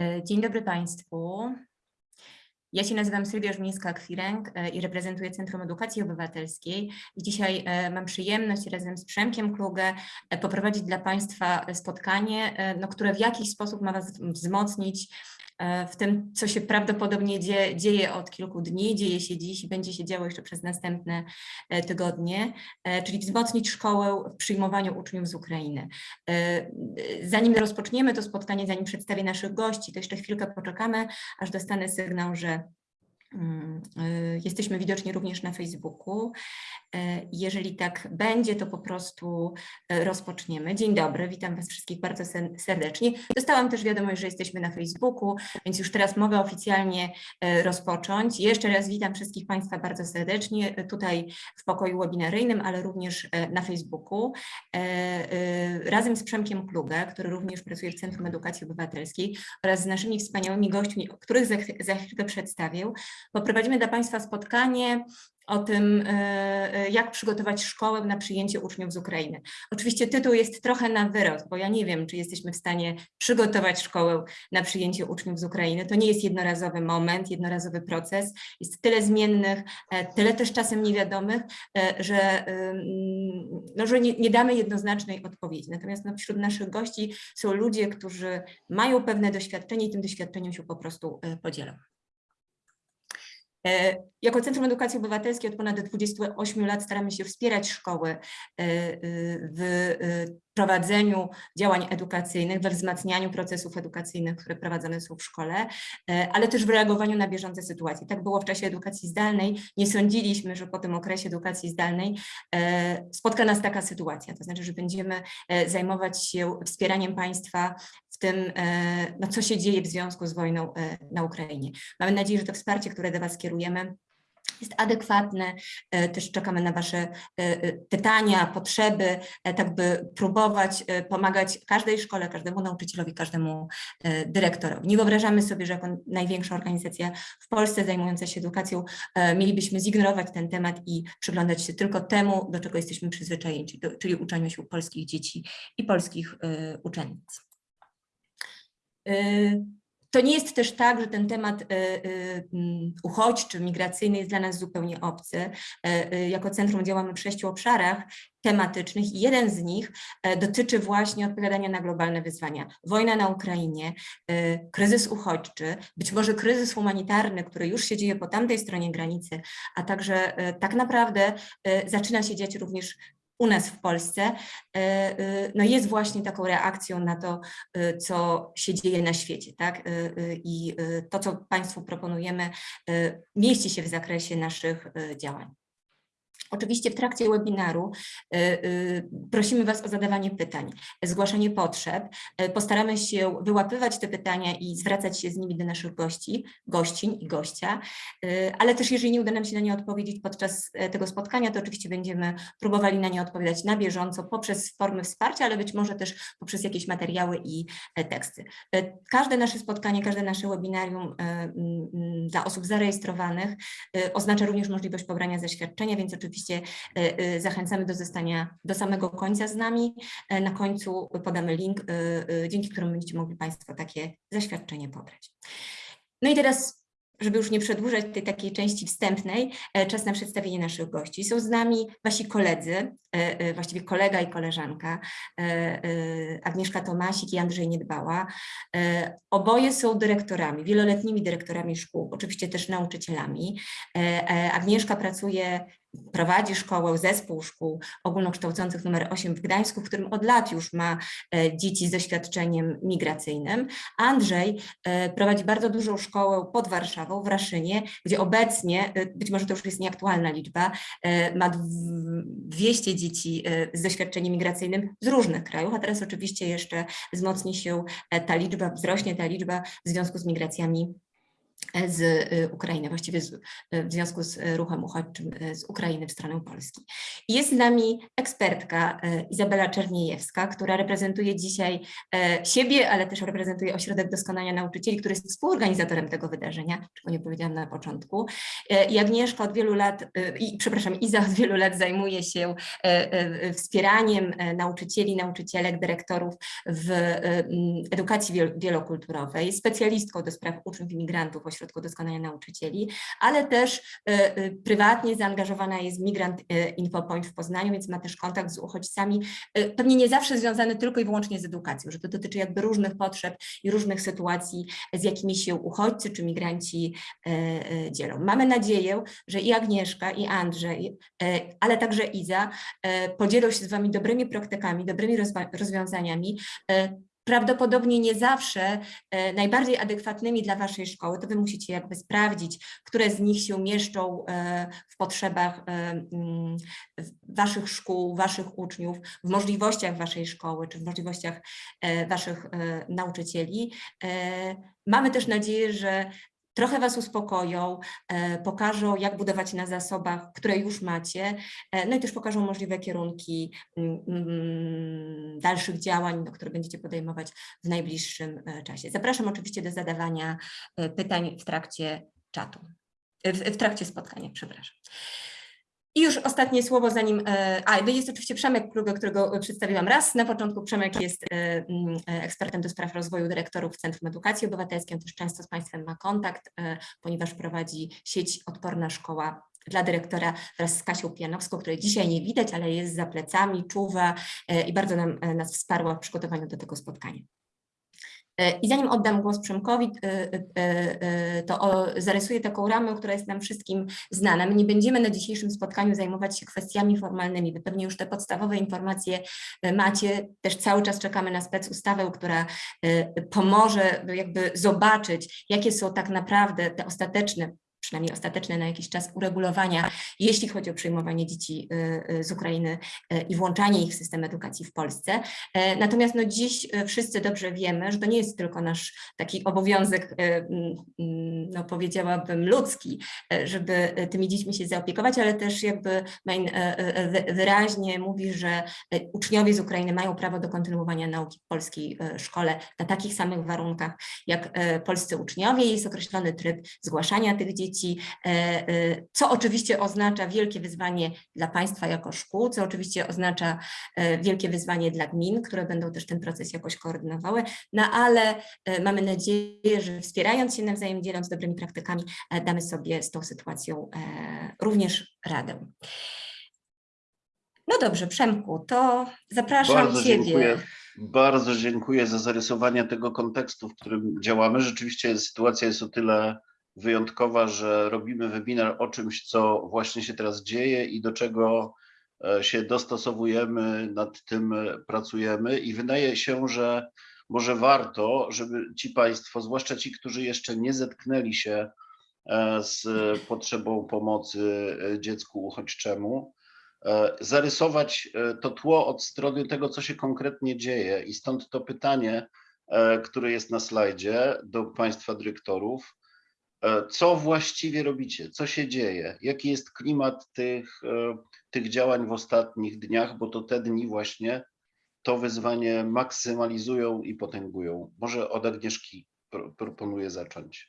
E, Dzień dobry Państwu. Ja się nazywam Sylwia Żmińska-Kwiręg e, i reprezentuję Centrum Edukacji Obywatelskiej. Dzisiaj e, mam przyjemność razem z Przemkiem Klugę poprowadzić dla Państwa spotkanie, no, które w jakiś sposób ma Was wzmocnić w tym, co się prawdopodobnie dzieje, dzieje od kilku dni, dzieje się dziś i będzie się działo jeszcze przez następne tygodnie, czyli wzmocnić szkołę w przyjmowaniu uczniów z Ukrainy. Zanim rozpoczniemy to spotkanie, zanim przedstawię naszych gości, to jeszcze chwilkę poczekamy, aż dostanę sygnał, że Jesteśmy widoczni również na Facebooku. Jeżeli tak będzie, to po prostu rozpoczniemy. Dzień dobry, witam Was wszystkich bardzo serdecznie. Dostałam też wiadomość, że jesteśmy na Facebooku, więc już teraz mogę oficjalnie rozpocząć. Jeszcze raz witam wszystkich Państwa bardzo serdecznie tutaj w pokoju webinaryjnym, ale również na Facebooku. Razem z Przemkiem Klugę, który również pracuje w Centrum Edukacji Obywatelskiej oraz z naszymi wspaniałymi gośćmi, których za, za chwilkę przedstawię, poprowadzimy dla Państwa spotkanie o tym, e, e, jak przygotować szkołę na przyjęcie uczniów z Ukrainy. Oczywiście tytuł jest trochę na wyrost, bo ja nie wiem, czy jesteśmy w stanie przygotować szkołę na przyjęcie uczniów z Ukrainy. To nie jest jednorazowy moment, jednorazowy proces. Jest tyle zmiennych, e, tyle też czasem niewiadomych, że, no, że nie, nie damy jednoznacznej odpowiedzi. Natomiast no, wśród naszych gości są ludzie, którzy mają pewne doświadczenie i tym doświadczeniem się po prostu podzielą. Uh, jako Centrum Edukacji Obywatelskiej od ponad 28 lat staramy się wspierać szkoły e, e, w prowadzeniu działań edukacyjnych, we wzmacnianiu procesów edukacyjnych, które prowadzone są w szkole, ale też w reagowaniu na bieżące sytuacje. Tak było w czasie edukacji zdalnej. Nie sądziliśmy, że po tym okresie edukacji zdalnej spotka nas taka sytuacja, to znaczy, że będziemy zajmować się wspieraniem państwa w tym, no, co się dzieje w związku z wojną na Ukrainie. Mamy nadzieję, że to wsparcie, które do Was kierujemy, jest adekwatne. E, też czekamy na Wasze pytania, potrzeby, tak by próbować pomagać każdej szkole, każdemu nauczycielowi, każdemu dyrektorowi. Nie wyobrażamy sobie, że jako największa organizacja w Polsce zajmująca się edukacją mielibyśmy zignorować ten temat i przyglądać się tylko temu, do czego jesteśmy przyzwyczajeni, czyli uczeniu się polskich dzieci i polskich uczennic. To nie jest też tak, że ten temat y, mm, uchodźczy, migracyjny jest dla nas zupełnie obcy. Jako centrum działamy w sześciu obszarach tematycznych i jeden z nich dotyczy właśnie odpowiadania na globalne wyzwania. Wojna na Ukrainie, kryzys uchodźczy, być może kryzys humanitarny, który już się dzieje po tamtej stronie granicy, a także tak naprawdę zaczyna się dziać również u nas w Polsce, e, e, no jest właśnie taką reakcją na to, e, co się dzieje na świecie. Tak? I to, co Państwu proponujemy, mieści się w zakresie naszych działań. Oczywiście w trakcie webinaru y, y, prosimy Was o zadawanie pytań, zgłaszanie potrzeb. Y, postaramy się wyłapywać te pytania i zwracać się z nimi do naszych gości, gościń i gościa, ale też jeżeli nie uda nam się na nie odpowiedzieć podczas tego spotkania, to oczywiście będziemy próbowali na nie odpowiadać na bieżąco poprzez formy wsparcia, ale być może też poprzez jakieś materiały i teksty. Każde nasze spotkanie, każde nasze webinarium dla osób zarejestrowanych oznacza również możliwość pobrania zaświadczenia, więc oczywiście oczywiście e, e, zachęcamy do zostania do samego końca z nami. E, na końcu podamy link, dzięki któremu będziecie mogli Państwo takie zaświadczenie pobrać. No i teraz żeby już nie przedłużać tej takiej części wstępnej, czas na przedstawienie naszych gości. Są z nami wasi koledzy, właściwie kolega i koleżanka, Agnieszka Tomasik i Andrzej Niedbała. Oboje są dyrektorami, wieloletnimi dyrektorami szkół, oczywiście też nauczycielami. Agnieszka pracuje prowadzi szkołę, zespół szkół ogólnokształcących numer 8 w Gdańsku, w którym od lat już ma dzieci z doświadczeniem migracyjnym. Andrzej prowadzi bardzo dużą szkołę pod Warszawą, w Raszynie, gdzie obecnie, y, być może to już jest nieaktualna liczba, ma 200 dzieci z doświadczeniem migracyjnym z różnych krajów, a teraz oczywiście jeszcze wzmocni się e, ta liczba, wzrośnie ta liczba w związku z migracjami z y, Ukrainy, właściwie z, y, w związku z y, ruchem uchodźczym z Ukrainy w stronę Polski. Jest z nami ekspertka Izabela Czerniejewska, która reprezentuje dzisiaj siebie, ale też reprezentuje Ośrodek Doskonania Nauczycieli, który jest współorganizatorem tego wydarzenia, czego nie powiedziałam na początku. I Agnieszka od wielu lat, i, przepraszam, Iza od wielu lat zajmuje się wspieraniem nauczycieli, nauczycielek, dyrektorów w edukacji wiel- wielokulturowej, specjalistką do spraw uczniów imigrantów Ośrodku Doskonania Nauczycieli, ale też e, e, prywatnie zaangażowana jest Migrant e, Infopoint w Poznaniu, więc ma też kontakt z uchodźcami, pewnie nie zawsze związany tylko i wyłącznie z edukacją, że to dotyczy jakby różnych potrzeb i różnych sytuacji, z jakimi się uchodźcy czy migranci dzielą. Mamy nadzieję, że i Agnieszka, i Andrzej, ale także Iza podzielą się z Wami dobrymi praktykami, dobrymi rozwiązaniami, prawdopodobnie nie zawsze e, najbardziej adekwatnymi dla Waszej szkoły, to Wy musicie jakby sprawdzić, które z nich się mieszczą e, w potrzebach e, mm, Waszych szkół, Waszych uczniów, w możliwościach Waszej szkoły, czy w możliwościach Waszych nauczycieli. Mamy też nadzieję, że trochę Was uspokoją, e, pokażą, jak budować na zasobach, które już macie, e, no i też pokażą możliwe kierunki mm, mm, dalszych działań, które będziecie podejmować w najbliższym e, czasie. Zapraszam oczywiście do zadawania pytań w trakcie czatu, w trakcie spotkania, przepraszam. I już ostatnie słowo zanim, e, a jest oczywiście Przemek Plugę, którego przedstawiłam raz na początku. Przemek jest e, e, ekspertem do spraw rozwoju dyrektorów Centrum Edukacji Obywatelskiej, on też często z Państwem ma kontakt, ponieważ prowadzi sieć Odporna Szkoła dla dyrektora wraz z Kasią Pianowską, której dzisiaj nie widać, ale jest za plecami, czuwa i bardzo nam, nas wsparła w przygotowaniu do tego spotkania. E, I zanim oddam głos Przemkowi, e, e, to zarysuję taką ramę, która jest nam wszystkim znana. My nie będziemy na dzisiejszym spotkaniu zajmować się kwestiami formalnymi. Wy pewnie już te podstawowe informacje macie. Też cały czas czekamy na specustawę, która pomoże jakby zobaczyć, jakie są tak naprawdę te ostateczne przynajmniej ostateczne na jakiś czas uregulowania, jeśli chodzi o przyjmowanie dzieci y, y, z Ukrainy y, i włączanie ich w system edukacji w Polsce. E, Natomiast no dziś wszyscy dobrze wiemy, że to nie jest tylko nasz taki obowiązek, mm, mm, no powiedziałabym ludzki, żeby tymi dziećmi się zaopiekować, ale też jakby Main wy- wyraźnie mówi, że uczniowie z Ukrainy mają prawo do kontynuowania nauki w polskiej szkole na takich samych warunkach jak polscy uczniowie. Jest określony tryb zgłaszania tych dzieci, e, e, co oczywiście oznacza wielkie wyzwanie dla państwa jako szkół, co oczywiście oznacza e, wielkie wyzwanie dla gmin, które będą też ten proces jakoś koordynowały, no ale mamy nadzieję, że wspierając się nawzajem, dzieląc dobrymi praktykami, damy sobie z tą sytuacją również radę. No dobrze, Przemku, to zapraszam Bardzo Ciebie. dziękuję. Bardzo dziękuję za zarysowanie tego kontekstu, w którym działamy. Rzeczywiście sytuacja jest o tyle wyjątkowa, że robimy webinar o czymś, co właśnie się teraz dzieje i do czego e, się dostosowujemy, nad tym e, pracujemy i wydaje się, że może warto, żeby ci Państwo, zwłaszcza ci, którzy jeszcze nie zetknęli się e, z potrzebą pomocy dziecku uchodźczemu, zarysować to tło od strony tego, co się konkretnie dzieje. I stąd to pytanie, które jest na slajdzie do Państwa dyrektorów. E, Co właściwie robicie? Co się dzieje? Jaki jest klimat tych, e, tych działań w ostatnich dniach? Bo to te dni właśnie to wyzwanie maksymalizują i potęgują. Może od Agnieszki pro- proponuję zacząć.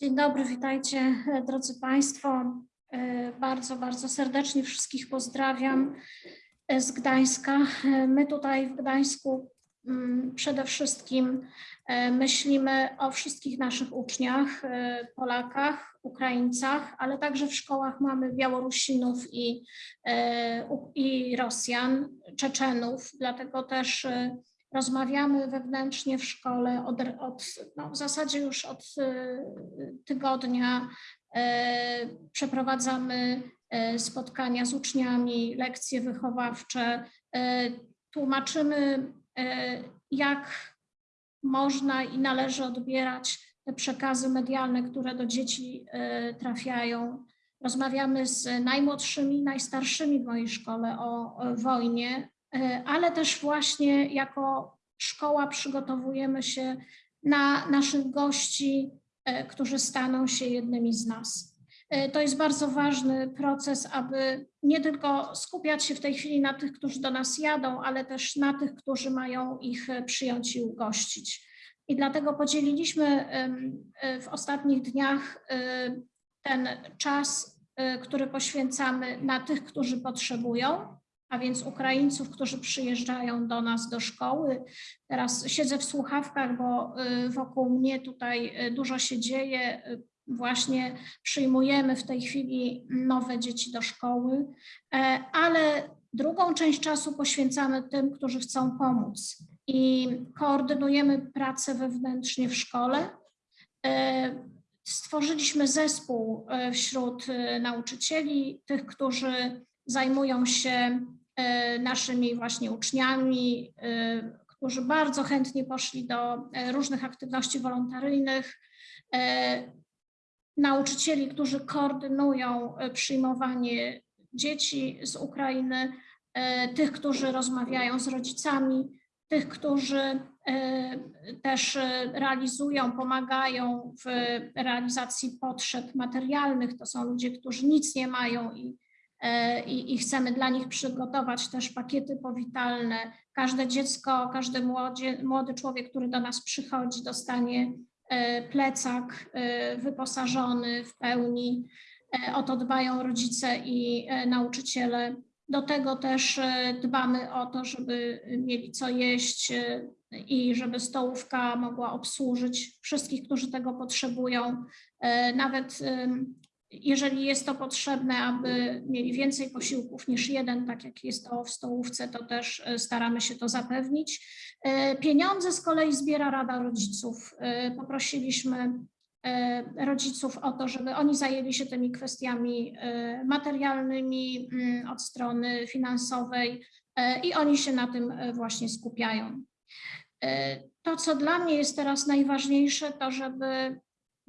Dzień dobry, witajcie drodzy Państwo. E, Bardzo, bardzo serdecznie wszystkich pozdrawiam z Gdańska. My tutaj w Gdańsku przede wszystkim e, myślimy o wszystkich naszych uczniach, e, Polakach, Ukraińcach, ale także w szkołach mamy Białorusinów i, e, i Rosjan, Czeczenów, dlatego też rozmawiamy wewnętrznie w szkole od, od no w zasadzie już od tygodnia. Przeprowadzamy spotkania z uczniami, lekcje wychowawcze, tłumaczymy, jak można i należy odbierać te przekazy medialne, które do dzieci e, trafiają. Rozmawiamy z najmłodszymi, najstarszymi w mojej szkole o, wojnie, e, ale też właśnie jako szkoła przygotowujemy się na naszych gości e, którzy staną się jednymi z nas. E, To jest bardzo ważny proces, aby nie tylko skupiać się w tej chwili na tych, którzy do nas jadą, ale też na tych, którzy mają ich e, przyjąć i ugościć. I dlatego podzieliliśmy e, w ostatnich dniach ten czas, który poświęcamy na tych, którzy potrzebują, a więc Ukraińców, którzy przyjeżdżają do nas do szkoły. Teraz siedzę w słuchawkach, bo wokół mnie tutaj dużo się dzieje. Właśnie przyjmujemy w tej chwili nowe dzieci do szkoły, e, ale drugą część czasu poświęcamy tym, którzy chcą pomóc i koordynujemy pracę wewnętrznie w szkole. E, Stworzyliśmy zespół e, wśród nauczycieli, tych, którzy zajmują się naszymi właśnie uczniami, którzy bardzo chętnie poszli do różnych aktywności wolontaryjnych. Nauczycieli, którzy koordynują e, przyjmowanie dzieci z Ukrainy, e, tych, którzy rozmawiają z rodzicami, tych, którzy e, też realizują, pomagają w realizacji potrzeb materialnych. To są ludzie, którzy nic nie mają i, i, i chcemy dla nich przygotować też pakiety powitalne. Każde dziecko, każdy młody człowiek, który do nas przychodzi, dostanie plecak e, wyposażony w pełni. E, O to dbają rodzice i e, nauczyciele. Do tego też e, dbamy o to, żeby mieli co jeść e, i żeby stołówka mogła obsłużyć wszystkich, którzy tego potrzebują. E, Nawet jeżeli jest to potrzebne, aby mieli więcej posiłków niż jeden, tak jak jest to w stołówce, to też e, staramy się to zapewnić. E, Pieniądze z kolei zbiera Rada Rodziców. E, Poprosiliśmy rodziców o to, żeby oni zajęli się tymi kwestiami materialnymi mm, od strony finansowej i oni się na tym właśnie skupiają. To, co dla mnie jest teraz najważniejsze, to żeby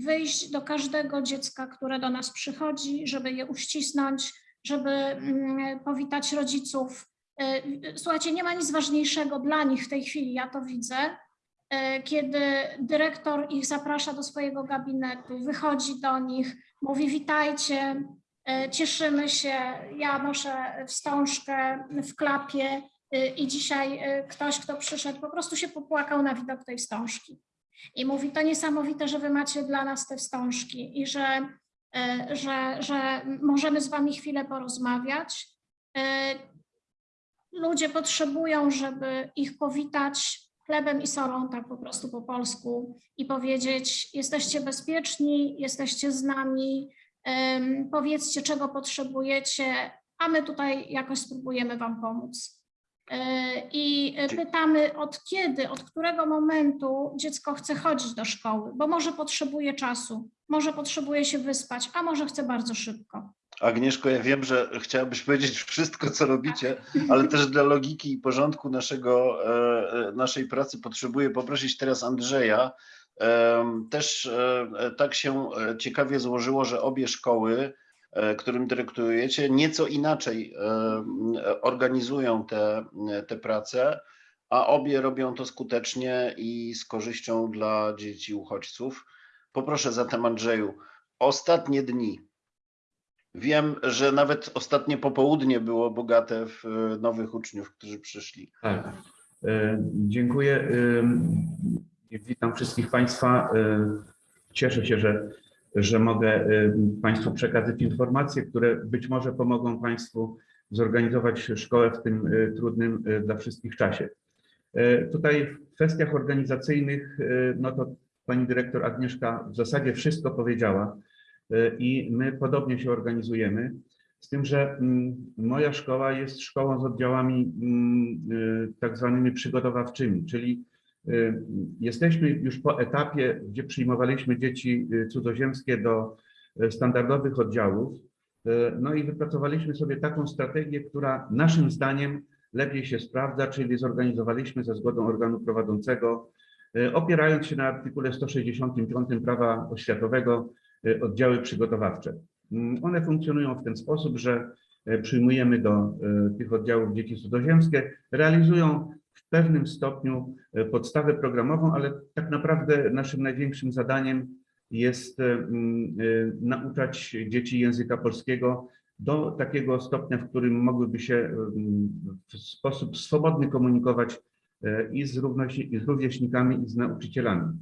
wyjść do każdego dziecka, które do nas przychodzi, żeby je uścisnąć, żeby mm, powitać rodziców. E, Słuchajcie, nie ma nic ważniejszego dla nich w tej chwili, ja to widzę, e, kiedy dyrektor ich zaprasza do swojego gabinetu, wychodzi do nich, mówi witajcie, cieszymy się, ja noszę wstążkę w klapie i dzisiaj ktoś, kto przyszedł, po prostu się popłakał na widok tej wstążki. I mówi, to niesamowite, że wy macie dla nas te wstążki i że, e, że, że możemy z wami chwilę porozmawiać. E, Ludzie potrzebują, żeby ich powitać chlebem i solą, tak po prostu po polsku, i powiedzieć: Jesteście bezpieczni, jesteście z nami, em, powiedzcie, czego potrzebujecie, a my tutaj jakoś spróbujemy Wam pomóc. E, I pytamy, od kiedy, od którego momentu dziecko chce chodzić do szkoły, bo może potrzebuje czasu, może potrzebuje się wyspać, a może chce bardzo szybko. Agnieszko, ja wiem, że chciałabyś powiedzieć wszystko, co robicie, ale też dla logiki i porządku naszego, e, naszej pracy potrzebuję poprosić teraz Andrzeja. Też e, tak się ciekawie złożyło, że obie szkoły, którym dyrektujecie, nieco inaczej em, organizują te, te prace, a obie robią to skutecznie i z korzyścią dla dzieci uchodźców. Poproszę zatem Andrzeju, ostatnie dni. Wiem, że nawet ostatnie popołudnie było bogate w e, nowych uczniów, którzy przyszli. Tak. E, Dziękuję. E, Witam wszystkich Państwa. E, Cieszę się, że, że mogę e, Państwu przekazać informacje, które być może pomogą Państwu zorganizować szkołę w tym e, trudnym e, dla wszystkich czasie. Tutaj w kwestiach organizacyjnych, no to Pani Dyrektor Agnieszka w zasadzie wszystko powiedziała i my podobnie się organizujemy. Z tym, że mm, moja szkoła jest szkołą z oddziałami mm, y, tak zwanymi przygotowawczymi, czyli y, jesteśmy już po etapie, gdzie przyjmowaliśmy dzieci y, cudzoziemskie do y, standardowych oddziałów. Y, No i wypracowaliśmy sobie taką strategię, która naszym zdaniem lepiej się sprawdza, czyli zorganizowaliśmy ze zgodą organu prowadzącego, y, opierając się na artykule 165 prawa oświatowego, y, oddziały przygotowawcze. Mm, One funkcjonują w ten sposób, że przyjmujemy do tych oddziałów dzieci cudzoziemskie, realizują pewnym stopniu e, podstawę programową, ale tak naprawdę naszym największym zadaniem jest mm, y, nauczać dzieci języka polskiego do takiego stopnia, w którym mogłyby się w sposób swobodny komunikować e, i z, i z rówieśnikami, i z nauczycielami.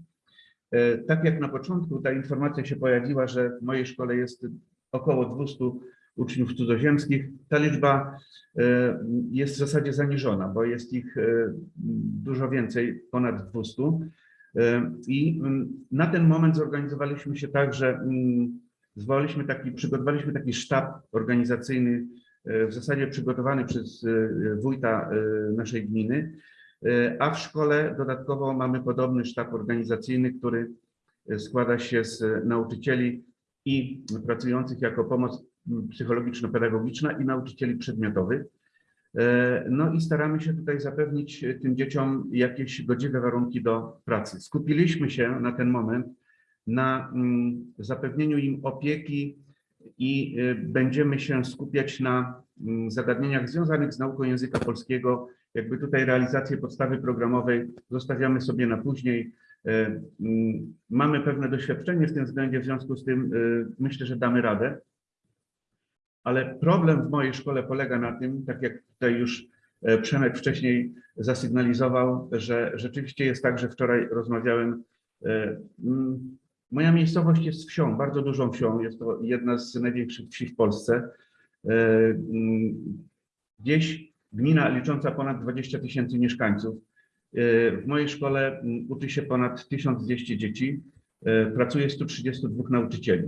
E, Tak jak na początku ta informacja się pojawiła, że w mojej szkole jest około 200 uczniów cudzoziemskich, ta liczba e, jest w zasadzie zaniżona, bo jest ich e, dużo więcej, ponad 200. E, I mm, na ten moment zorganizowaliśmy się tak, że mm, zwołaliśmy taki, przygotowaliśmy taki sztab organizacyjny, w zasadzie przygotowany przez wójta naszej gminy, a w szkole dodatkowo mamy podobny sztab organizacyjny, który składa się z nauczycieli i pracujących jako pomoc psychologiczno-pedagogiczna i nauczycieli przedmiotowych. E, No i staramy się tutaj zapewnić e, tym dzieciom jakieś godziwe warunki do pracy. Skupiliśmy się na ten moment na mm, zapewnieniu im opieki i e, będziemy się skupiać na mm, zagadnieniach związanych z nauką języka polskiego. Jakby tutaj realizację podstawy programowej zostawiamy sobie na później. Mm, Mamy pewne doświadczenie w tym względzie, w związku z tym myślę, że damy radę. Ale problem w mojej szkole polega na tym, tak jak tutaj już e, Przemek wcześniej zasygnalizował, że rzeczywiście jest tak, że wczoraj rozmawiałem. e, Moja miejscowość jest wsią, bardzo dużą wsią. Jest to jedna z największych wsi w Polsce. E, Wieś, gmina licząca ponad 20 tysięcy mieszkańców. W mojej szkole uczy się ponad 1200 dzieci. Pracuje 132 nauczycieli.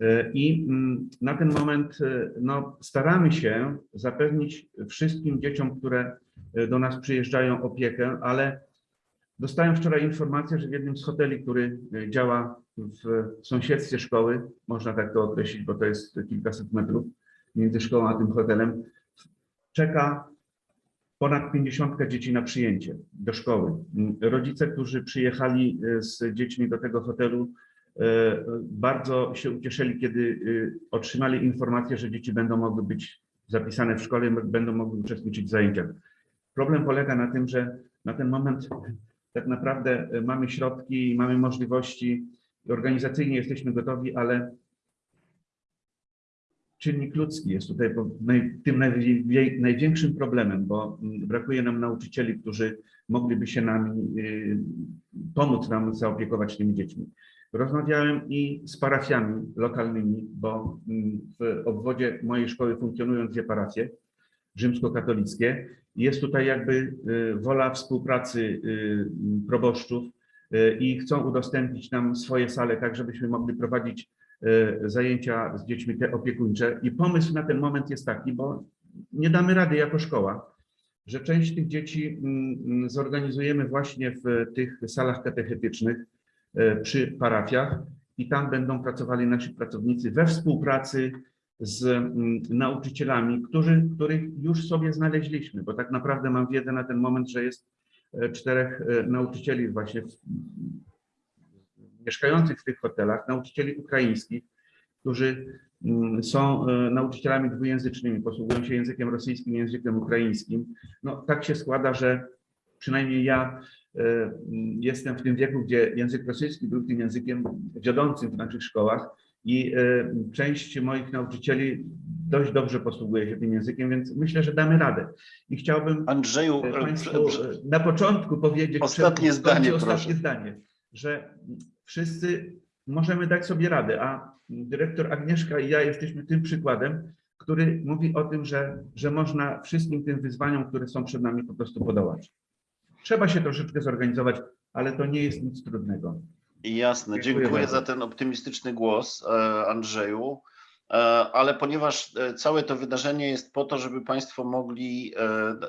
E, I mm, na ten moment e, no, staramy się zapewnić wszystkim dzieciom, które e, do nas przyjeżdżają, opiekę, ale dostałem wczoraj informację, że w jednym z hoteli, który działa w sąsiedztwie szkoły, można tak to określić, bo to jest kilkaset metrów między szkołą a tym hotelem, czeka ponad 50 dzieci na przyjęcie do szkoły. Mm, Rodzice, którzy przyjechali z dziećmi do tego hotelu, bardzo się ucieszyli, kiedy e, otrzymali informację, że dzieci będą mogły być zapisane w szkole, będą mogły uczestniczyć w zajęciach. Problem polega na tym, że na ten moment tak naprawdę e, mamy środki, mamy możliwości, organizacyjnie jesteśmy gotowi, ale czynnik ludzki jest tutaj tym największym problemem, bo mm, brakuje nam nauczycieli, którzy mogliby się nami y, pomóc nam zaopiekować tymi dziećmi. Rozmawiałem i z parafiami lokalnymi, bo mm, w obwodzie mojej szkoły funkcjonują dwie parafie rzymskokatolickie. Jest tutaj jakby y, wola współpracy y, proboszczów y, i chcą udostępnić nam swoje sale, tak żebyśmy mogli prowadzić zajęcia z dziećmi te opiekuńcze. I pomysł na ten moment jest taki, bo nie damy rady jako szkoła, że część tych dzieci mm, zorganizujemy właśnie w tych salach katechetycznych przy parafiach i tam będą pracowali nasi pracownicy we współpracy z mm, nauczycielami, którzy, których już sobie znaleźliśmy, bo tak naprawdę mam wiedzę na ten moment, że jest e, czterech e, nauczycieli właśnie w, mieszkających w tych hotelach, nauczycieli ukraińskich, którzy mm, są e, nauczycielami dwujęzycznymi, posługują się językiem rosyjskim, językiem ukraińskim. No tak się składa, że przynajmniej ja e, jestem w tym wieku, gdzie język rosyjski był tym językiem wiodącym w naszych szkołach i e, część moich nauczycieli dość dobrze posługuje się tym językiem, więc myślę, że damy radę. I chciałbym Andrzeju, e, e, e, na początku powiedzieć, Ostatnie zdanie, ostatnie proszę. zdanie, że wszyscy możemy dać sobie radę, a dyrektor Agnieszka i ja jesteśmy tym przykładem, który mówi o tym, że, że można wszystkim tym wyzwaniom, które są przed nami, po prostu podołać. Trzeba się troszeczkę zorganizować, ale to nie jest nic trudnego. Jasne, Dziękuję dziękuję za ten optymistyczny głos, e, Andrzeju. E, Ale ponieważ e, całe to wydarzenie jest po to, żeby Państwo mogli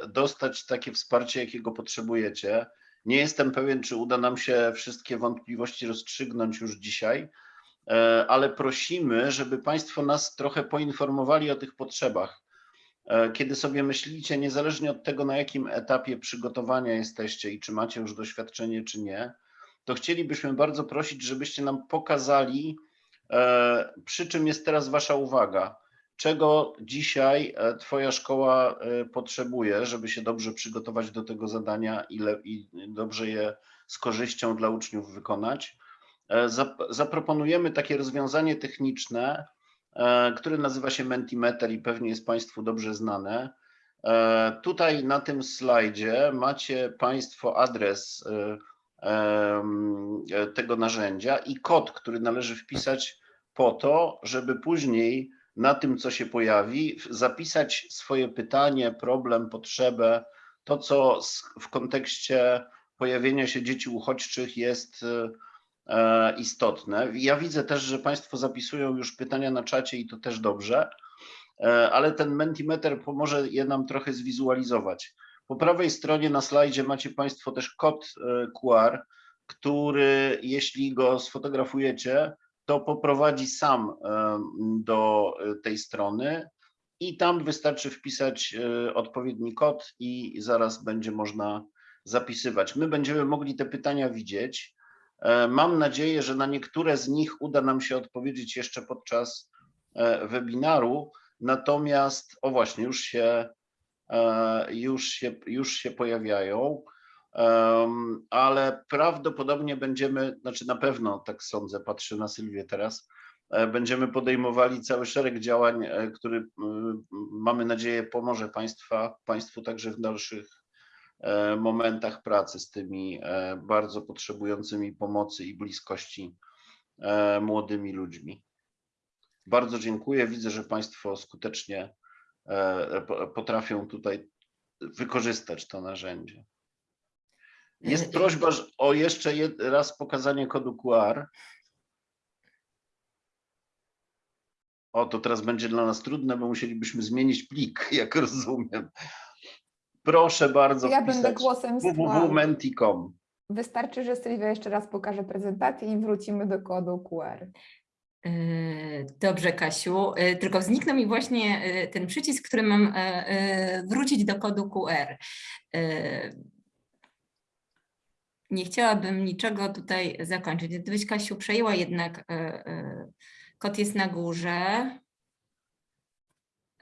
dostać takie wsparcie, jakiego potrzebujecie, nie jestem pewien, czy uda nam się wszystkie wątpliwości rozstrzygnąć już dzisiaj, ale prosimy, żeby Państwo nas trochę poinformowali o tych potrzebach. E, Kiedy sobie myślicie, niezależnie od tego, na jakim etapie przygotowania jesteście i czy macie już doświadczenie, czy nie, to chcielibyśmy bardzo prosić, żebyście nam pokazali, e, przy czym jest teraz Wasza uwaga. Czego dzisiaj e, Twoja szkoła potrzebuje, żeby się dobrze przygotować do tego zadania i, le, i dobrze je z korzyścią dla uczniów wykonać? zap- zaproponujemy takie rozwiązanie techniczne, które nazywa się Mentimeter i pewnie jest Państwu dobrze znane. E, Tutaj na tym slajdzie macie Państwo adres e, e, tego narzędzia i kod, który należy wpisać po to, żeby później na tym, co się pojawi, zapisać swoje pytanie, problem, potrzebę, to, co w kontekście pojawienia się dzieci uchodźczych jest e, e, istotne. Ja widzę też, że Państwo zapisują już pytania na czacie i to też dobrze, e, ale ten Mentimeter pomoże je nam trochę zwizualizować. Po prawej stronie na slajdzie macie Państwo też kod e, QR, który jeśli go sfotografujecie, to poprowadzi sam do e, tej strony i tam wystarczy wpisać e, odpowiedni kod i zaraz będzie można zapisywać. My będziemy mogli te pytania widzieć. E, Mam nadzieję, że na niektóre z nich uda nam się odpowiedzieć jeszcze podczas e, webinaru. Natomiast, o właśnie, już się, e, już się, już się pojawiają. Ale prawdopodobnie będziemy, znaczy na pewno tak sądzę, patrzę na Sylwię teraz, będziemy podejmowali cały szereg działań, który mamy nadzieję pomoże państwa, Państwu także w dalszych momentach pracy z tymi e, bardzo potrzebującymi pomocy i bliskości e, młodymi ludźmi. Bardzo dziękuję. Widzę, że Państwo skutecznie e, po- potrafią tutaj wykorzystać to narzędzie. E, Jest prośba o jeszcze raz pokazanie kodu QR. O, to teraz będzie dla nas trudne, bo musielibyśmy zmienić plik, jak rozumiem. Proszę bardzo Ja będę głosem www.menti.com. Wystarczy, że Sylwia jeszcze raz pokaże prezentację i wrócimy do kodu QR. E, Dobrze, Kasiu, E, tylko zniknął mi właśnie e, ten przycisk, który mam wrócić do kodu QR. Nie chciałabym niczego tutaj zakończyć. Gdybyś, Kasiu, przejęła jednak, kod jest na górze.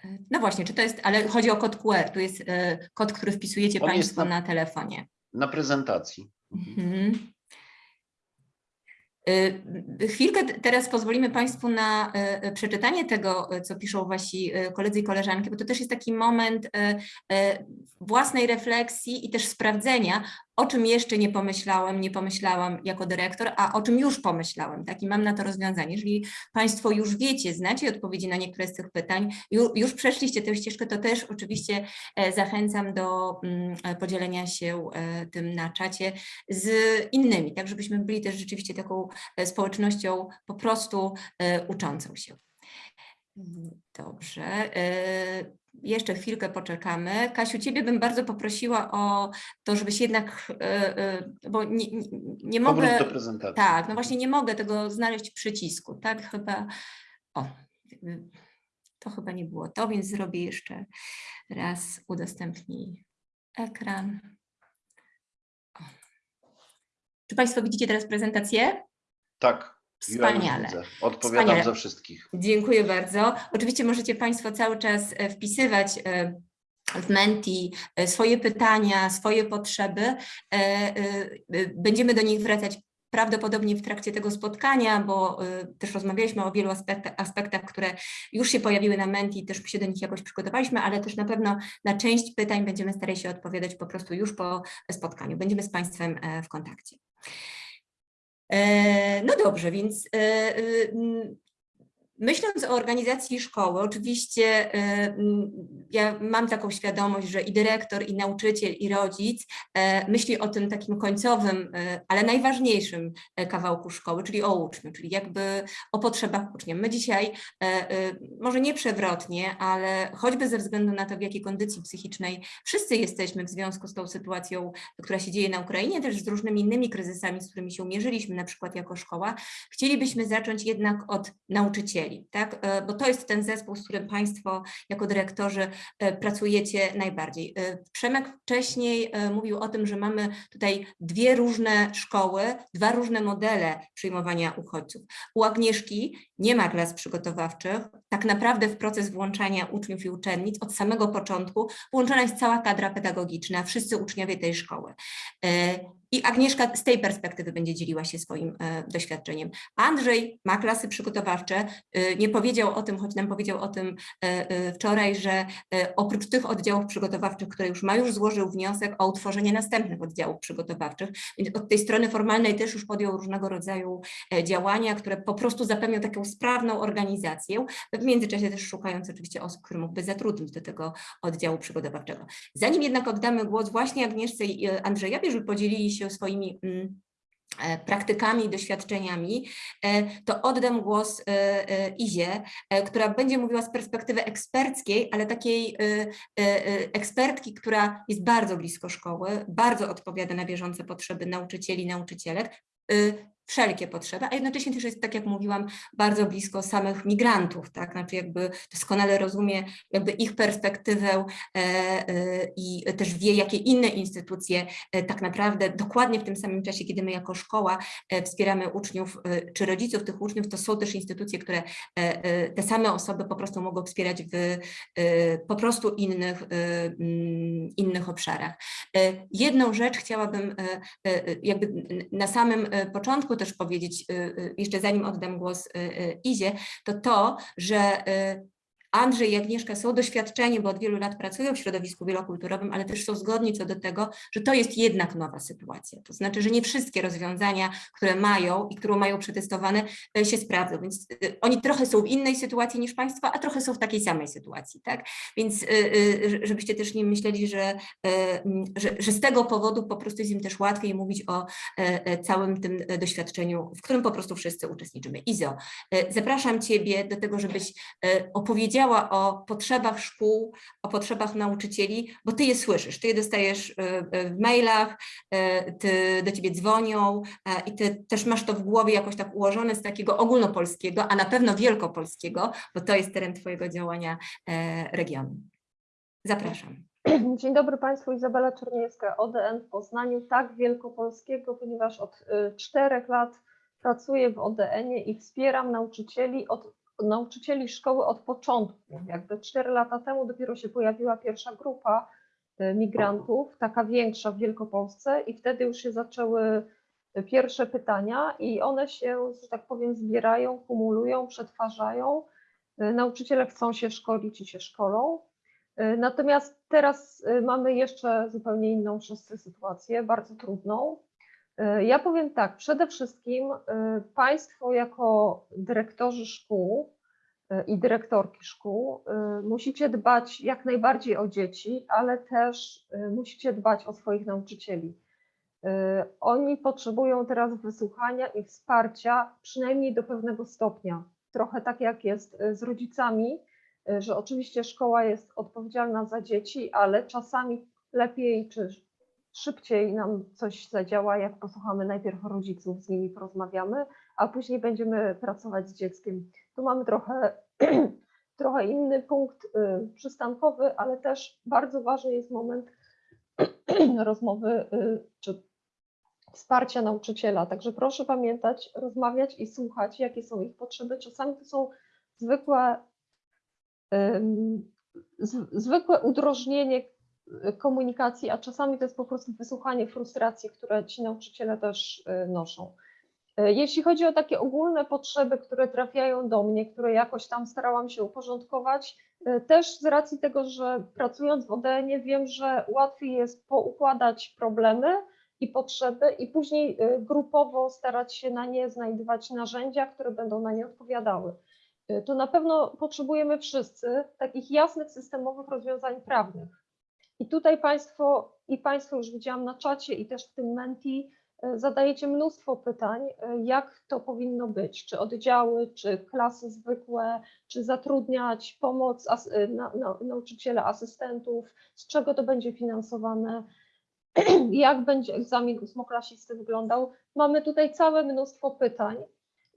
E, No właśnie, czy to jest, ale chodzi o kod QR, tu jest e, kod, który wpisujecie On Państwo na- na telefonie. Na prezentacji. Mhm. Y, Chwilkę teraz pozwolimy Państwu na e, e, przeczytanie tego, e, co piszą Wasi e, koledzy i koleżanki, bo to też jest taki moment e, e, własnej refleksji i też sprawdzenia, o czym jeszcze nie pomyślałem, nie pomyślałam jako dyrektor, a o czym już pomyślałem. Tak? I mam na to rozwiązanie. Jeżeli Państwo już wiecie, znacie odpowiedzi na niektóre z tych pytań, ju- już przeszliście tę ścieżkę, to też oczywiście e, zachęcam do mm, e, podzielenia się e, tym na czacie z innymi, tak żebyśmy byli też rzeczywiście taką społecznością po prostu uczącą się. Dobrze. Jeszcze chwilkę poczekamy. Kasiu, Ciebie bym bardzo poprosiła o to, żebyś jednak, e, e, bo nie, nie, mogę... do prezentacji. Tak, no właśnie nie mogę tego znaleźć przycisku, tak? Chyba, o, to chyba nie było to, więc zrobię jeszcze raz udostępnij ekran. O. Czy Państwo widzicie teraz prezentację? Tak. Ja Wspaniale. widzę. Odpowiadam Wspaniale. za wszystkich. Dziękuję bardzo. Oczywiście możecie Państwo cały czas e, wpisywać e, w Menti e, swoje pytania, swoje potrzeby. Będziemy do nich wracać prawdopodobnie w trakcie tego spotkania, bo też rozmawialiśmy o wielu aspektach, aspektach, które już się pojawiły na Menti, też się do nich jakoś przygotowaliśmy, ale też na pewno na część pytań będziemy starali się odpowiadać po prostu już po spotkaniu. Będziemy z Państwem w kontakcie. E, No dobrze, więc e, m, myśląc o organizacji szkoły, oczywiście e, m, ja mam taką świadomość, że i dyrektor, i nauczyciel, i rodzic e, myśli o tym takim końcowym, e, ale najważniejszym e, kawałku szkoły, czyli o uczniu, czyli jakby o potrzebach ucznia. My dzisiaj, może nie przewrotnie, ale choćby ze względu na to, w jakiej kondycji psychicznej wszyscy jesteśmy w związku z tą sytuacją, która się dzieje na Ukrainie, też z różnymi innymi kryzysami, z którymi się mierzyliśmy, na przykład jako szkoła, chcielibyśmy zacząć jednak od nauczycieli, tak? E, bo to jest ten zespół, z którym Państwo jako dyrektorzy e, pracujecie najbardziej. E, Przemek wcześniej mówił o tym, że mamy tutaj dwie różne szkoły, dwa różne modele przyjmowania uchodźców. U Agnieszki nie ma klas przygotowawczych, tak naprawdę w proces włączania uczniów i uczennic od samego początku włączona jest cała kadra pedagogiczna, wszyscy uczniowie tej szkoły. I Agnieszka z tej perspektywy będzie dzieliła się swoim doświadczeniem. Andrzej ma klasy przygotowawcze, nie powiedział o tym, choć nam powiedział o tym e, e, wczoraj, że e, oprócz tych oddziałów przygotowawczych, które już ma, już złożył wniosek o utworzenie następnych oddziałów przygotowawczych. Więc od tej strony formalnej też już podjął różnego rodzaju działania, które po prostu zapewnią taką sprawną organizację, w międzyczasie też szukając oczywiście osób, które mógłby zatrudnić do tego oddziału przygotowawczego. Zanim jednak oddamy głos właśnie Agnieszce i Andrzejowi, żeby podzielili się swoimi mm, praktykami i doświadczeniami, e, to oddam głos e, e, Izie, e, która będzie mówiła z perspektywy eksperckiej, ale takiej e, e, e, ekspertki, która jest bardzo blisko szkoły, bardzo odpowiada na bieżące potrzeby nauczycieli, nauczycielek, y, wszelkie potrzeby, a jednocześnie też jest, tak jak mówiłam, bardzo blisko samych migrantów, tak, znaczy jakby doskonale rozumie jakby ich perspektywę e, e, i też wie, jakie inne instytucje e, tak naprawdę dokładnie w tym samym czasie, kiedy my jako szkoła wspieramy uczniów czy rodziców tych uczniów, to są też instytucje, które te same osoby po prostu mogą wspierać w po prostu innych, mm, innych obszarach. Jedną rzecz chciałabym jakby na samym początku też powiedzieć, e, e, jeszcze zanim oddam głos e, Izie, to to, że Andrzej i Agnieszka są doświadczeni, bo od wielu lat pracują w środowisku wielokulturowym, ale też są zgodni co do tego, że to jest jednak nowa sytuacja. To znaczy, że nie wszystkie rozwiązania, które mają i które mają przetestowane, e, się sprawdzą. Więc e, oni trochę są w innej sytuacji niż Państwo, a trochę są w takiej samej sytuacji. Tak? Więc e, żebyście też nie myśleli, że, że, że z tego powodu po prostu jest im też łatwiej mówić o całym tym doświadczeniu, w którym po prostu wszyscy uczestniczymy. Izo, zapraszam Ciebie do tego, żebyś e, opowiedziała o potrzebach szkół, o potrzebach nauczycieli, bo Ty je słyszysz, Ty je dostajesz e, e, w mailach, e, ty, do Ciebie dzwonią i Ty też masz to w głowie jakoś tak ułożone z takiego ogólnopolskiego, a na pewno wielkopolskiego, bo to jest teren Twojego działania regionu. Zapraszam. Dzień dobry Państwu, Izabela Czerniewska, ODN w Poznaniu, tak wielkopolskiego, ponieważ od czterech lat pracuję w ODN-ie i wspieram nauczycieli, od, nauczycieli szkoły od początku. Jakby cztery lata temu dopiero się pojawiła pierwsza grupa y, migrantów, taka większa w Wielkopolsce i wtedy już się zaczęły y, pierwsze pytania i one się, że tak powiem, zbierają, kumulują, przetwarzają. Y, Nauczyciele chcą się szkolić i się szkolą. Natomiast teraz mamy jeszcze zupełnie inną wszyscy sytuację, bardzo trudną. Y, Ja powiem tak, przede wszystkim y, Państwo jako dyrektorzy szkół y, i dyrektorki szkół musicie dbać jak najbardziej o dzieci, ale też musicie dbać o swoich nauczycieli. Oni potrzebują teraz wysłuchania i wsparcia, przynajmniej do pewnego stopnia. Trochę tak jak jest z rodzicami, że oczywiście szkoła jest odpowiedzialna za dzieci, ale czasami lepiej czy szybciej nam coś zadziała, jak posłuchamy najpierw rodziców, z nimi porozmawiamy, a później będziemy pracować z dzieckiem. Tu mamy trochę, trochę inny punkt y, przystankowy, ale też bardzo ważny jest moment rozmowy y, czy wsparcia nauczyciela. Także proszę pamiętać, rozmawiać i słuchać, jakie są ich potrzeby. Czasami to są zwykłe zwykłe udrożnienie komunikacji, a czasami to jest po prostu wysłuchanie frustracji, które ci nauczyciele też y, noszą. Y, Jeśli chodzi o takie ogólne potrzeby, które trafiają do mnie, które jakoś tam starałam się uporządkować, y, też z racji tego, że pracując w ODN wiem, że łatwiej jest poukładać problemy i potrzeby i później grupowo starać się na nie znajdywać narzędzia, które będą na nie odpowiadały to na pewno potrzebujemy wszyscy takich jasnych, systemowych rozwiązań prawnych. I tutaj Państwo, i Państwo już widziałam na czacie i też w tym Menti, y, zadajecie mnóstwo pytań, y, jak to powinno być, czy oddziały, czy klasy zwykłe, czy zatrudniać pomoc as, y, na, na, nauczyciela, asystentów, z czego to będzie finansowane, jak będzie egzamin ósmoklasisty wyglądał. Mamy tutaj całe mnóstwo pytań.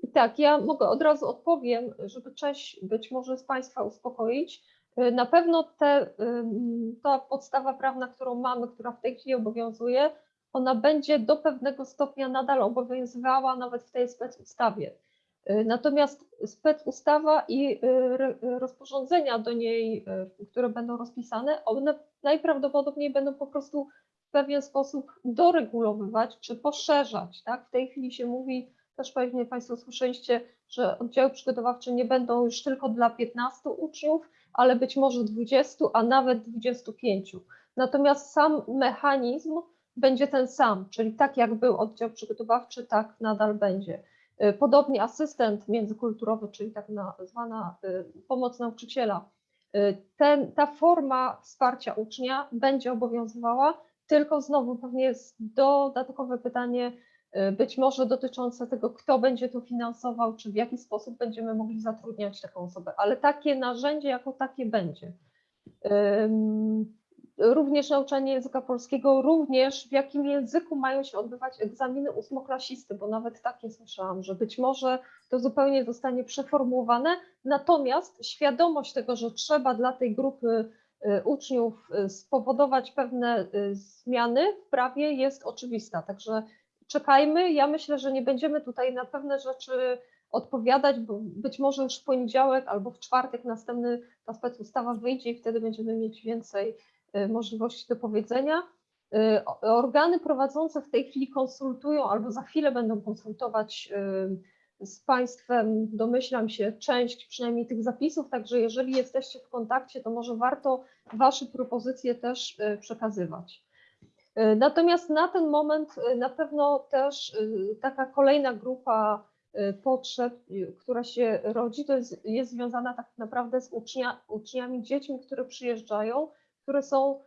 I tak, ja mogę od razu odpowiem, żeby część być może z Państwa uspokoić. Y, Na pewno te, ta podstawa prawna, którą mamy, która w tej chwili obowiązuje, ona będzie do pewnego stopnia nadal obowiązywała nawet w tej specustawie. Y, Natomiast specustawa i y, rozporządzenia do niej, które będą rozpisane, one najprawdopodobniej będą po prostu w pewien sposób doregulowywać czy poszerzać. Tak? W tej chwili się mówi, też pewnie Państwo słyszeliście, że oddziały przygotowawcze nie będą już tylko dla 15 uczniów, ale być może 20, a nawet 25. Natomiast sam mechanizm będzie ten sam, czyli tak jak był oddział przygotowawczy, tak nadal będzie. Y, Podobnie asystent międzykulturowy, czyli tak na- zwana y, pomoc nauczyciela. Y, Ten, ta forma wsparcia ucznia będzie obowiązywała, tylko znowu pewnie jest dodatkowe pytanie, być może dotyczące tego, kto będzie to finansował, czy w jaki sposób będziemy mogli zatrudniać taką osobę, ale takie narzędzie jako takie będzie. Również nauczanie języka polskiego, również w jakim języku mają się odbywać egzaminy ósmoklasisty, bo nawet takie słyszałam, że być może to zupełnie zostanie przeformułowane, natomiast świadomość tego, że trzeba dla tej grupy y, uczniów y, spowodować pewne y, zmiany w prawie jest oczywista, także czekajmy. Ja myślę, że nie będziemy tutaj na pewne rzeczy odpowiadać, bo być może już w poniedziałek albo w czwartek następny ta specustawa wyjdzie i wtedy będziemy mieć więcej y, możliwości do powiedzenia. Y, Organy prowadzące w tej chwili konsultują albo za chwilę będą konsultować y, z Państwem, domyślam się, część przynajmniej tych zapisów, także jeżeli jesteście w kontakcie, to może warto Wasze propozycje też przekazywać. Y, Natomiast na ten moment y, na pewno też y, taka kolejna grupa potrzeb, która się rodzi, to jest, jest związana tak naprawdę z ucznia, uczniami, dziećmi, które przyjeżdżają, które są,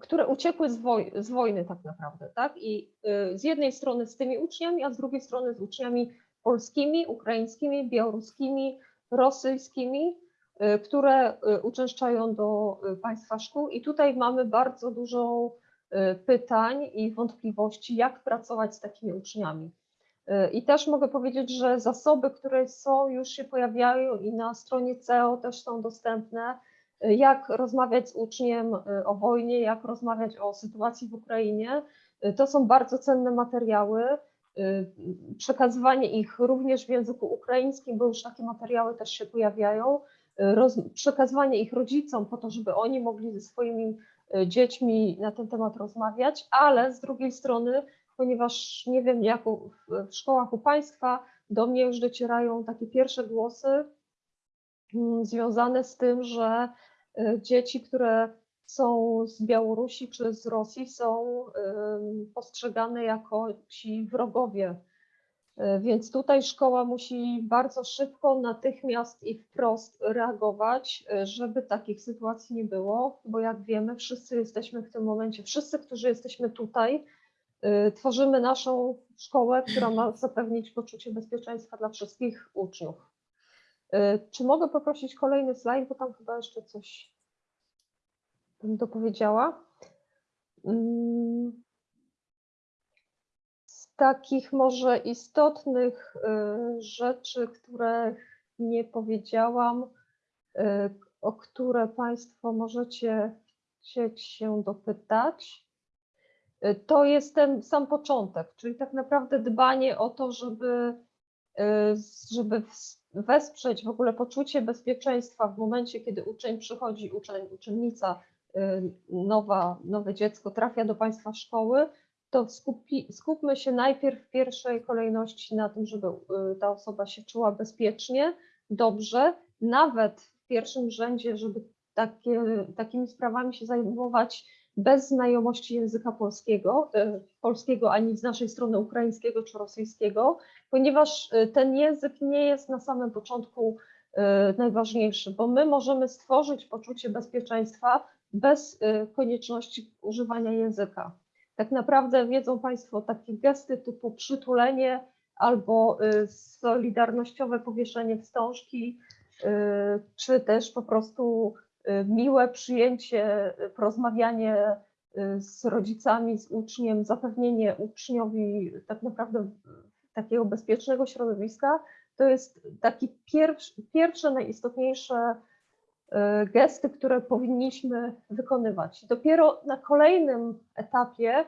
które uciekły z, woj, z wojny tak naprawdę, tak? I z jednej strony z tymi uczniami, a z drugiej strony z uczniami polskimi, ukraińskimi, białoruskimi, rosyjskimi, które y, uczęszczają do y, państwa szkół. I tutaj mamy bardzo dużo y, pytań i wątpliwości, jak pracować z takimi uczniami. Y, I też mogę powiedzieć, że zasoby, które są, już się pojawiają i na stronie CEO też są dostępne. Y, Jak rozmawiać z uczniem y, o wojnie, jak rozmawiać o sytuacji w Ukrainie. Y, To są bardzo cenne materiały. Y, Przekazywanie ich również w języku ukraińskim, bo już takie materiały też się pojawiają. Przekazywanie ich rodzicom po to, żeby oni mogli ze swoimi y, dziećmi na ten temat rozmawiać, ale z drugiej strony ponieważ nie wiem, jak w, szkołach u Państwa do mnie już docierają takie pierwsze głosy mm, związane z tym, że y, dzieci, które są z Białorusi czy z Rosji, są postrzegane jako ci wrogowie. Y, Więc tutaj szkoła musi bardzo szybko, natychmiast i wprost reagować, y, żeby takich sytuacji nie było, bo jak wiemy, wszyscy jesteśmy w tym momencie, wszyscy, którzy jesteśmy tutaj, Y, Tworzymy naszą szkołę, która ma zapewnić poczucie bezpieczeństwa dla wszystkich uczniów. Czy mogę poprosić kolejny slajd, bo tam chyba jeszcze coś bym dopowiedziała. Takich może istotnych y, rzeczy, które nie powiedziałam, y, o które Państwo możecie chcieć się dopytać. Y, To jest ten sam początek, czyli tak naprawdę dbanie o to, żeby, żeby wesprzeć w ogóle poczucie bezpieczeństwa w momencie, kiedy uczeń przychodzi, uczeń, uczennica, nowa, nowe dziecko trafia do Państwa szkoły, to skupi, skupmy się najpierw w pierwszej kolejności na tym, żeby y, ta osoba się czuła bezpiecznie, dobrze, nawet w pierwszym rzędzie, żeby takie, takimi sprawami się zajmować bez znajomości języka polskiego, e, polskiego ani z naszej strony ukraińskiego czy rosyjskiego, ponieważ e, ten język nie jest na samym początku najważniejszy, bo my możemy stworzyć poczucie bezpieczeństwa bez konieczności używania języka. Tak naprawdę wiedzą Państwo takie gesty typu przytulenie albo e, solidarnościowe powieszenie wstążki, e, czy też po prostu y, miłe przyjęcie, y, porozmawianie y, z rodzicami, z uczniem, zapewnienie uczniowi tak naprawdę takiego bezpiecznego środowiska, to jest taki pierwszy, pierwsze, najistotniejsze y, gesty, które powinniśmy wykonywać. Dopiero na kolejnym etapie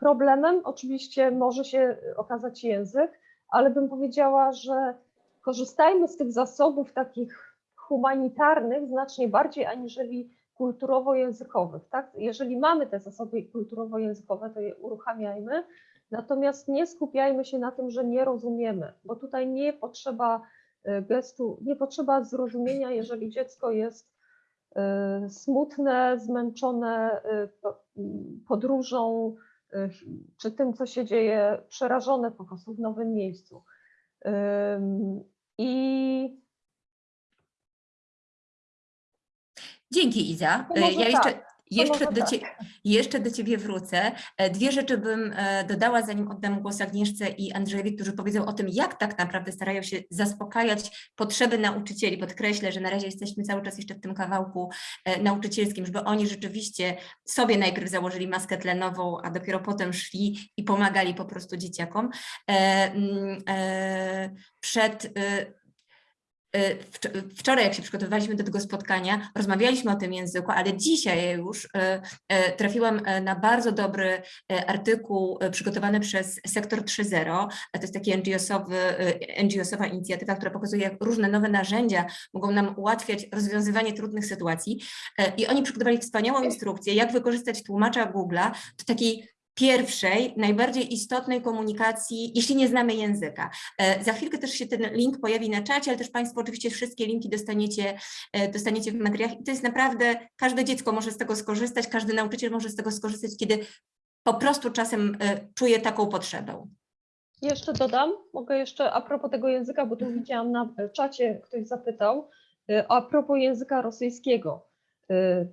problemem oczywiście może się okazać język, ale bym powiedziała, że korzystajmy z tych zasobów takich humanitarnych znacznie bardziej aniżeli kulturowo-językowych. Tak? Jeżeli mamy te zasoby kulturowo-językowe, to je uruchamiajmy, natomiast nie skupiajmy się na tym, że nie rozumiemy, bo tutaj nie potrzeba gestu, nie potrzeba zrozumienia, jeżeli dziecko jest e, smutne, zmęczone e, po- m, podróżą, czy tym, co się dzieje, przerażone po prostu w nowym miejscu. I Dzięki Iza. Ja jeszcze, tak, jeszcze, może do tak. cie, jeszcze do Ciebie wrócę. E, Dwie rzeczy bym e, dodała, zanim oddam głos Agnieszce i Andrzejowi, którzy powiedzą o tym, jak tak naprawdę starają się zaspokajać potrzeby nauczycieli. Podkreślę, że na razie jesteśmy cały czas jeszcze w tym kawałku e, nauczycielskim, żeby oni rzeczywiście sobie najpierw założyli maskę tlenową, a dopiero potem szli i pomagali po prostu dzieciakom. Przed Wczoraj, jak się przygotowywaliśmy do tego spotkania, rozmawialiśmy o tym języku, ale dzisiaj już e, e, trafiłam na bardzo dobry artykuł przygotowany przez Sektor 3.0. To jest taki NGO-sowy, e, NGO-sowa inicjatywa, która pokazuje, jak różne nowe narzędzia mogą nam ułatwiać rozwiązywanie trudnych sytuacji. I oni przygotowali wspaniałą instrukcję, jak wykorzystać tłumacza Google'a do takiej pierwszej, najbardziej istotnej komunikacji, jeśli nie znamy języka. E, Za chwilkę też się ten link pojawi na czacie, ale też Państwo oczywiście wszystkie linki dostaniecie, e, dostaniecie w materiałach i to jest naprawdę, każde dziecko może z tego skorzystać, każdy nauczyciel może z tego skorzystać, kiedy po prostu czasem e, czuje taką potrzebę. Jeszcze dodam, mogę jeszcze a propos tego języka, bo tu widziałam na czacie, ktoś zapytał, a propos języka rosyjskiego.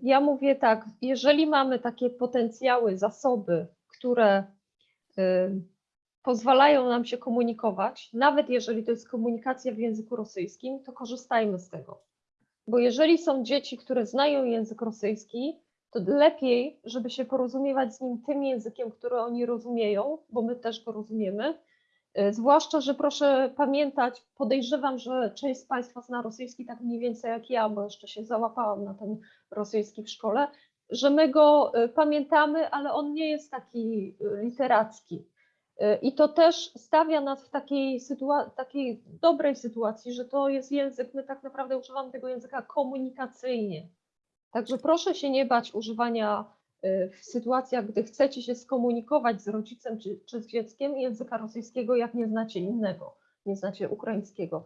Ja mówię tak, jeżeli mamy takie potencjały, zasoby, które y, pozwalają nam się komunikować, nawet jeżeli to jest komunikacja w języku rosyjskim, to korzystajmy z tego. Bo jeżeli są dzieci, które znają język rosyjski, to lepiej, żeby się porozumiewać z nim tym językiem, który oni rozumieją, bo my też go rozumiemy. E, Zwłaszcza, że proszę pamiętać, podejrzewam, że część z Państwa zna rosyjski tak mniej więcej jak ja, bo jeszcze się załapałam na ten rosyjski w szkole, że my go e, pamiętamy, ale on nie jest taki e, literacki. E, I to też stawia nas w takiej, takiej dobrej sytuacji, że to jest język, my tak naprawdę używamy tego języka komunikacyjnie. Także proszę się nie bać używania w sytuacjach, gdy chcecie się skomunikować z rodzicem czy, czy z dzieckiem języka rosyjskiego, jak nie znacie innego, nie znacie ukraińskiego.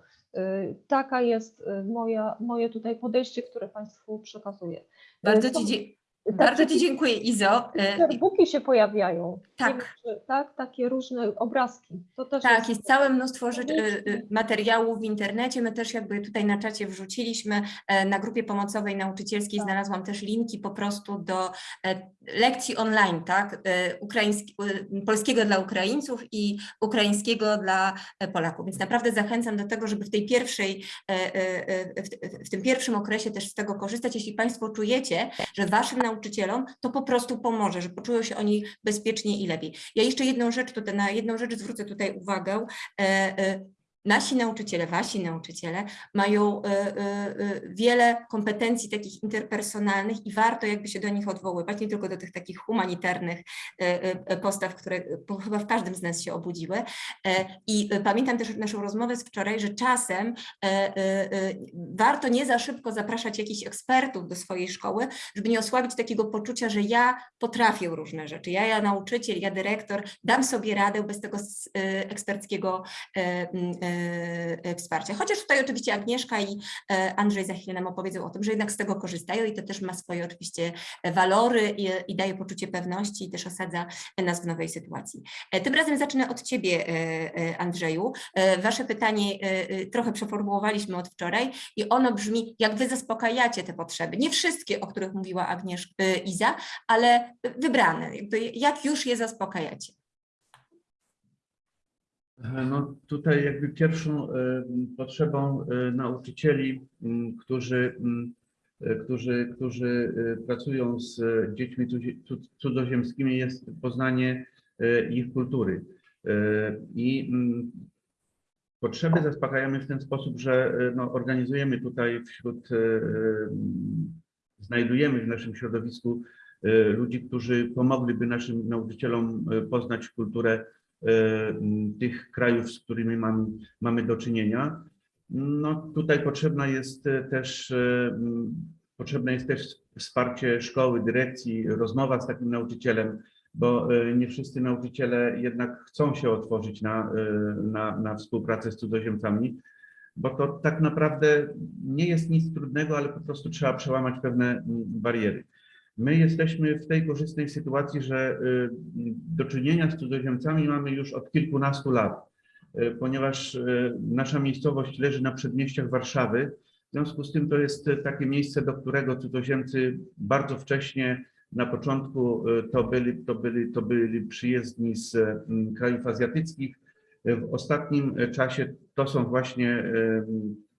Taka jest moja, moje tutaj podejście, które Państwu przekazuję. Bardzo Ci, takie bardzo ci dziękuję Izo. E, Facerbooki się pojawiają. Tak. tak, takie różne obrazki. To też Tak, jest całe mnóstwo rzeczy, y, y, materiałów w internecie. My też jakby tutaj na czacie wrzuciliśmy, e, na grupie pomocowej nauczycielskiej Tak. znalazłam też linki po prostu do e, lekcji online, tak, e, ukraiński, y, polskiego dla Ukraińców i ukraińskiego dla Polaków. Więc naprawdę zachęcam do tego, żeby w tej pierwszej, w, w tym pierwszym okresie też z tego korzystać. Jeśli Państwo czujecie, że Waszym nauczycielom to po prostu pomoże, że poczują się oni bezpiecznie i lepiej. Ja jeszcze jedną rzecz tutaj, na jedną rzecz zwrócę tutaj uwagę. Nasi nauczyciele, wasi nauczyciele mają e, e, e, wiele kompetencji takich interpersonalnych i warto jakby się do nich odwoływać, nie tylko do tych takich humanitarnych postaw, które chyba w każdym z nas się obudziły. I pamiętam też naszą rozmowę z wczoraj, że czasem warto nie za szybko zapraszać jakichś ekspertów do swojej szkoły, żeby nie osłabić takiego poczucia, że ja potrafię różne rzeczy. Ja, ja nauczyciel, ja dyrektor, dam sobie radę bez tego eksperckiego wsparcia. Chociaż tutaj oczywiście Agnieszka i e, Andrzej za chwilę nam opowiedzą o tym, że jednak z tego korzystają i to też ma swoje oczywiście walory i, i daje poczucie pewności i też osadza nas w nowej sytuacji. E, Tym razem zacznę od Ciebie, e, e, Andrzeju. E, Wasze pytanie e, e, trochę przeformułowaliśmy od wczoraj i ono brzmi, jak Wy zaspokajacie te potrzeby? Nie wszystkie, o których mówiła Agnieszka, e, Iza, ale wybrane. Jak już je zaspokajacie? No tutaj jakby pierwszą e, potrzebą e, nauczycieli, którzy, e, którzy, którzy e, pracują z e, dziećmi cudzoziemskimi jest poznanie e, ich kultury. E, I potrzeby zaspokajamy w ten sposób, że e, no, organizujemy tutaj wśród, e, znajdujemy w naszym środowisku e, ludzi, którzy pomogliby naszym nauczycielom e, poznać kulturę e, tych krajów, z którymi mamy, mamy do czynienia. No tutaj potrzebna jest e, też, e, m, potrzebna jest też wsparcie szkoły, dyrekcji, rozmowa z takim nauczycielem, bo e, nie wszyscy nauczyciele jednak chcą się otworzyć na, e, na, na współpracę z cudzoziemcami, bo to tak naprawdę nie jest nic trudnego, ale po prostu trzeba przełamać pewne bariery. My jesteśmy w tej korzystnej sytuacji, że y, do czynienia z cudzoziemcami mamy już od kilkunastu lat, y, ponieważ y, nasza miejscowość leży na przedmieściach Warszawy. W związku z tym to jest takie miejsce, do którego cudzoziemcy bardzo wcześnie na początku to byli, to byli, to byli przyjezdni z y, krajów azjatyckich. W ostatnim czasie to są właśnie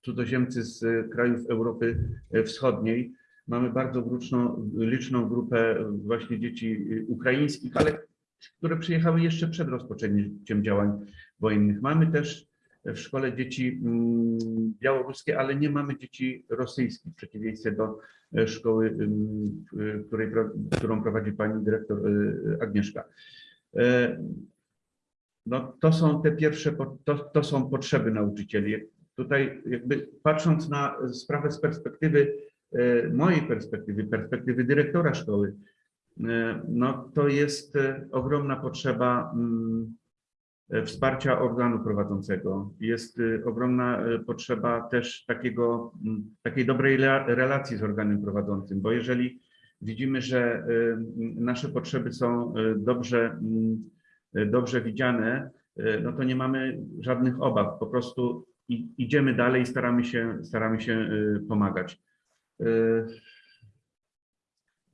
cudzoziemcy z krajów Europy Wschodniej. Mamy bardzo liczną, liczną grupę właśnie dzieci ukraińskich, ale które przyjechały jeszcze przed rozpoczęciem działań wojennych. Mamy też w szkole dzieci mm, białoruskie, ale nie mamy dzieci rosyjskich, w przeciwieństwie do e, szkoły, w której, którą prowadzi pani dyrektor y, Agnieszka. E, No, to są te pierwsze, to, to są potrzeby nauczycieli. Tutaj jakby patrząc na sprawę z perspektywy e, mojej perspektywy, perspektywy dyrektora szkoły, e, no to jest e, ogromna potrzeba mm, e, wsparcia organu prowadzącego. Jest e, ogromna e, potrzeba też takiego, mm, takiej dobrej rela- relacji z organem prowadzącym, bo jeżeli widzimy, że e, nasze potrzeby są e, dobrze, mm, e, dobrze widziane, e, no to nie mamy żadnych obaw. Po prostu idziemy dalej i staramy się, staramy się e, pomagać. E,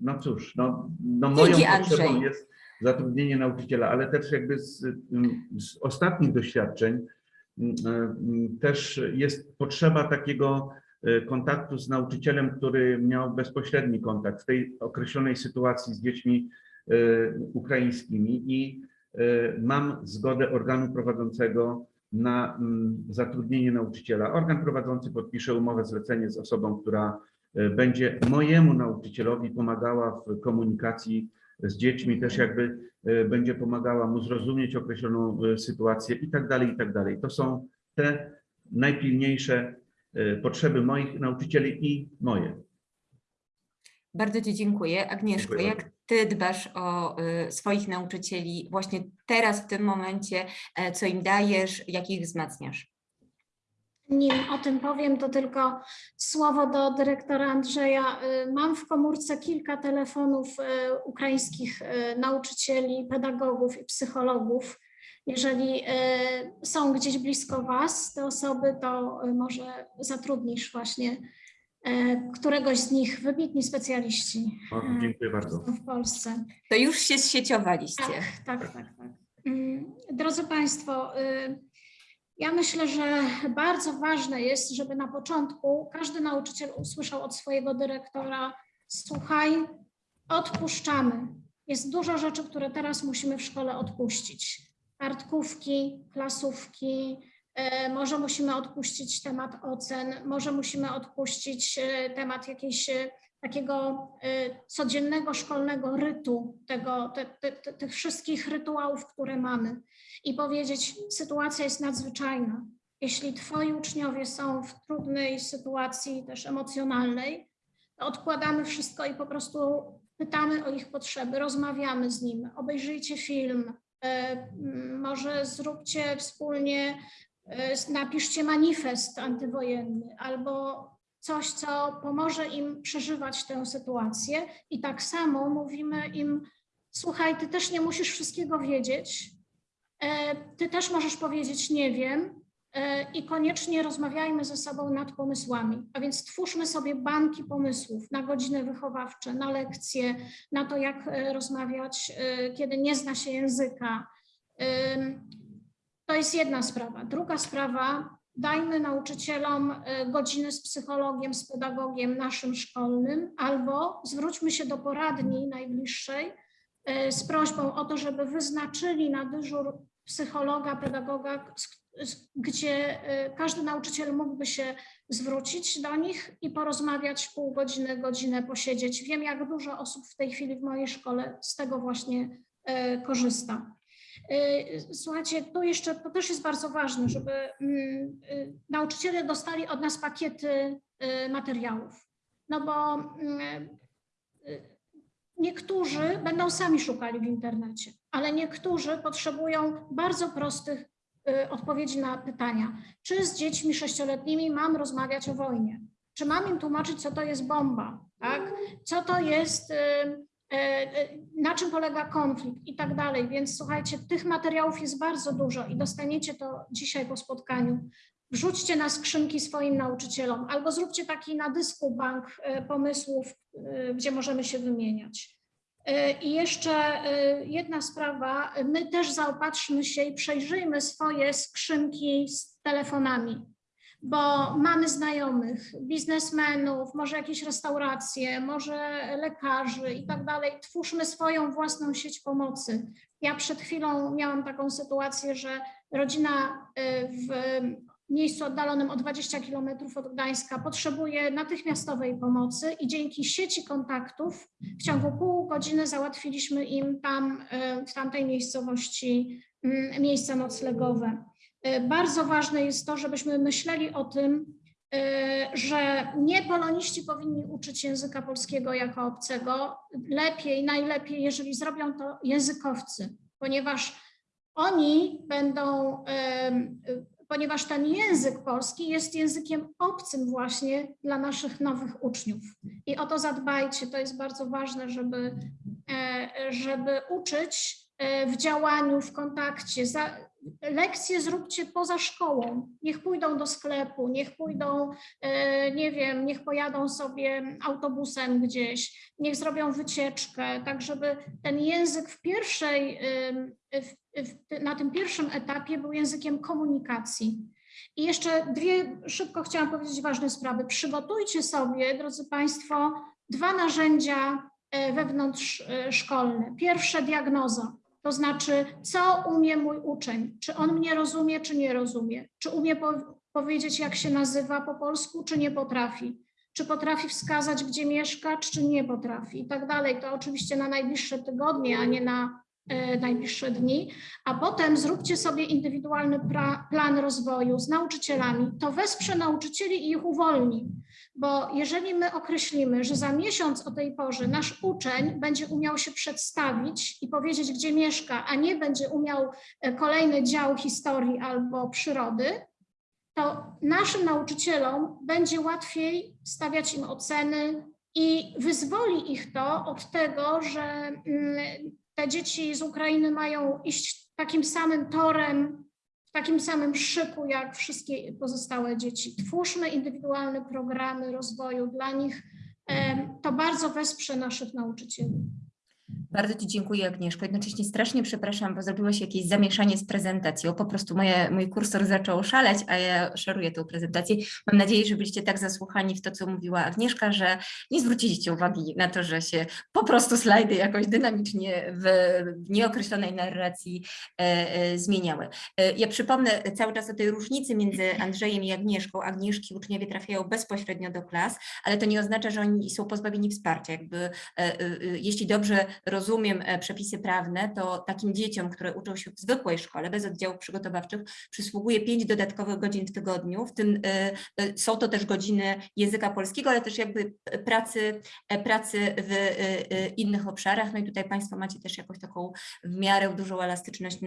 No cóż, no, no moją Dzięki, potrzebą Andrzej. jest zatrudnienie nauczyciela, ale też jakby z, mm, z ostatnich doświadczeń mm, mm, też jest potrzeba takiego e, kontaktu z nauczycielem, który miał bezpośredni kontakt w tej określonej sytuacji z dziećmi e, ukraińskimi i e, mam zgodę organu prowadzącego na zatrudnienie nauczyciela. Organ prowadzący podpisze umowę zlecenie z osobą, która będzie mojemu nauczycielowi pomagała w komunikacji z dziećmi, też jakby e, będzie pomagała mu zrozumieć określoną e, sytuację i tak dalej, i tak dalej. To są te najpilniejsze e, potrzeby moich nauczycieli i moje. Bardzo Ci dziękuję. Agnieszko, Dziękuję jak Ty dbasz o swoich nauczycieli właśnie teraz, w tym momencie, e, co im dajesz, jak ich wzmacniasz? Nim o tym powiem, to tylko słowo do dyrektora Andrzeja. Y, Mam w komórce kilka telefonów y, ukraińskich y, nauczycieli, pedagogów i psychologów. Jeżeli są gdzieś blisko Was te osoby, to może zatrudnisz właśnie któregoś z nich, wybitni specjaliści O, dziękuję bardzo. w Polsce. To już się zsieciowaliście. Tak, tak, tak. tak. Mm, Drodzy Państwo, ja myślę, że bardzo ważne jest, żeby na początku każdy nauczyciel usłyszał od swojego dyrektora: Słuchaj, odpuszczamy. Jest dużo rzeczy, które teraz musimy w szkole odpuścić. Kartkówki, klasówki, y, może musimy odpuścić temat ocen, może musimy odpuścić y, temat jakiejś y, takiego y, codziennego szkolnego rytu, tego, te, te, tych wszystkich rytuałów, które mamy i powiedzieć, sytuacja jest nadzwyczajna. Jeśli twoi uczniowie są w trudnej sytuacji też emocjonalnej, to odkładamy wszystko i po prostu pytamy o ich potrzeby, rozmawiamy z nim, obejrzyjcie film, y, może zróbcie wspólnie, y, napiszcie manifest antywojenny albo coś, co pomoże im przeżywać tę sytuację. I tak samo mówimy im: Słuchaj, ty też nie musisz wszystkiego wiedzieć. e, Ty też możesz powiedzieć: Nie wiem. e, I koniecznie rozmawiajmy ze sobą nad pomysłami. A więc twórzmy sobie banki pomysłów na godziny wychowawcze, na lekcje, na to, jak e, rozmawiać, kiedy nie zna się języka. To jest jedna sprawa. Druga sprawa, dajmy nauczycielom e, godziny z psychologiem, z pedagogiem naszym szkolnym, albo zwróćmy się do poradni najbliższej e, z prośbą o to, żeby wyznaczyli na dyżur psychologa, pedagoga, gdzie e, każdy nauczyciel mógłby się zwrócić do nich i porozmawiać pół godziny, godzinę posiedzieć. Wiem, jak dużo osób w tej chwili w mojej szkole z tego właśnie korzysta. Y, Słuchajcie, tu jeszcze to też jest bardzo ważne, żeby mm, y, nauczyciele dostali od nas pakiety y, materiałów. No bo mm, niektórzy będą sami szukali w internecie, ale niektórzy potrzebują bardzo prostych odpowiedzi na pytania. Czy z dziećmi sześcioletnimi mam rozmawiać o wojnie? Czy mam im tłumaczyć, co to jest bomba? Tak? Co to jest, na czym polega konflikt i tak dalej. Więc słuchajcie, tych materiałów jest bardzo dużo i dostaniecie to dzisiaj po spotkaniu. Wrzućcie na skrzynki swoim nauczycielom albo zróbcie taki na dysku bank y, pomysłów, gdzie możemy się wymieniać. I jeszcze jedna sprawa, my też zaopatrzmy się i przejrzyjmy swoje skrzynki z telefonami, bo mamy znajomych, biznesmenów, może jakieś restauracje, może lekarzy i tak dalej. Twórzmy swoją własną sieć pomocy. Ja przed chwilą miałam taką sytuację, że rodzina y, w miejscu oddalonym o 20 kilometrów od Gdańska potrzebuje natychmiastowej pomocy i dzięki sieci kontaktów w ciągu pół godziny załatwiliśmy im tam y, w tamtej miejscowości mm, miejsca noclegowe. Y, Bardzo ważne jest to, żebyśmy myśleli o tym, y, że nie poloniści powinni uczyć języka polskiego jako obcego. Lepiej, najlepiej, jeżeli zrobią to językowcy, ponieważ oni będą, ponieważ ten język polski jest językiem obcym właśnie dla naszych nowych uczniów. I o to zadbajcie, to jest bardzo ważne, żeby, e, żeby uczyć e, w działaniu, w kontakcie. Lekcje zróbcie poza szkołą. Niech pójdą do sklepu, niech pójdą, e, nie wiem, niech pojadą sobie autobusem gdzieś, niech zrobią wycieczkę, tak żeby ten język w pierwszej, na tym pierwszym etapie był językiem komunikacji. I jeszcze dwie, szybko chciałam powiedzieć ważne sprawy. Przygotujcie sobie, drodzy Państwo, dwa narzędzia e, wewnątrzszkolne. Pierwsze diagnoza, to znaczy, co umie mój uczeń, czy on mnie rozumie, czy nie rozumie, czy umie po, powiedzieć, jak się nazywa po polsku, czy nie potrafi, czy potrafi wskazać, gdzie mieszka, czy nie potrafi? I tak dalej. To oczywiście na najbliższe tygodnie, a nie na najbliższe dni, a potem zróbcie sobie indywidualny pra, plan rozwoju z nauczycielami. To wesprze nauczycieli i ich uwolni, bo jeżeli my określimy, że za miesiąc o tej porze nasz uczeń będzie umiał się przedstawić i powiedzieć, gdzie mieszka, a nie będzie umiał e, kolejny dział historii albo przyrody, to naszym nauczycielom będzie łatwiej stawiać im oceny i wyzwoli ich to od tego, że mm, te dzieci z Ukrainy mają iść takim samym torem, w takim samym szyku jak wszystkie pozostałe dzieci. Twórzmy indywidualne programy rozwoju dla nich. To bardzo wesprze naszych nauczycieli. Bardzo Ci dziękuję Agnieszko. Jednocześnie strasznie przepraszam, bo zrobiło się jakieś zamieszanie z prezentacją. Po prostu moje, mój kursor zaczął szaleć, a ja szeruję tę prezentację. Mam nadzieję, że byliście tak zasłuchani w to, co mówiła Agnieszka, że nie zwróciliście uwagi na to, że się po prostu slajdy jakoś dynamicznie w nieokreślonej narracji e, e, zmieniały. E, Ja przypomnę cały czas o tej różnicy między Andrzejem i Agnieszką. Agnieszki uczniowie trafiają bezpośrednio do klas, ale to nie oznacza, że oni są pozbawieni wsparcia. Jakby, e, e, e, jeśli dobrze rozumiem e, przepisy prawne, to takim dzieciom, które uczą się w zwykłej szkole, bez oddziałów przygotowawczych, przysługuje pięć dodatkowych godzin w tygodniu, w tym e, e, są to też godziny języka polskiego, ale też jakby pracy, pracy w innych obszarach. No i tutaj Państwo macie też jakąś taką w miarę dużą elastyczność,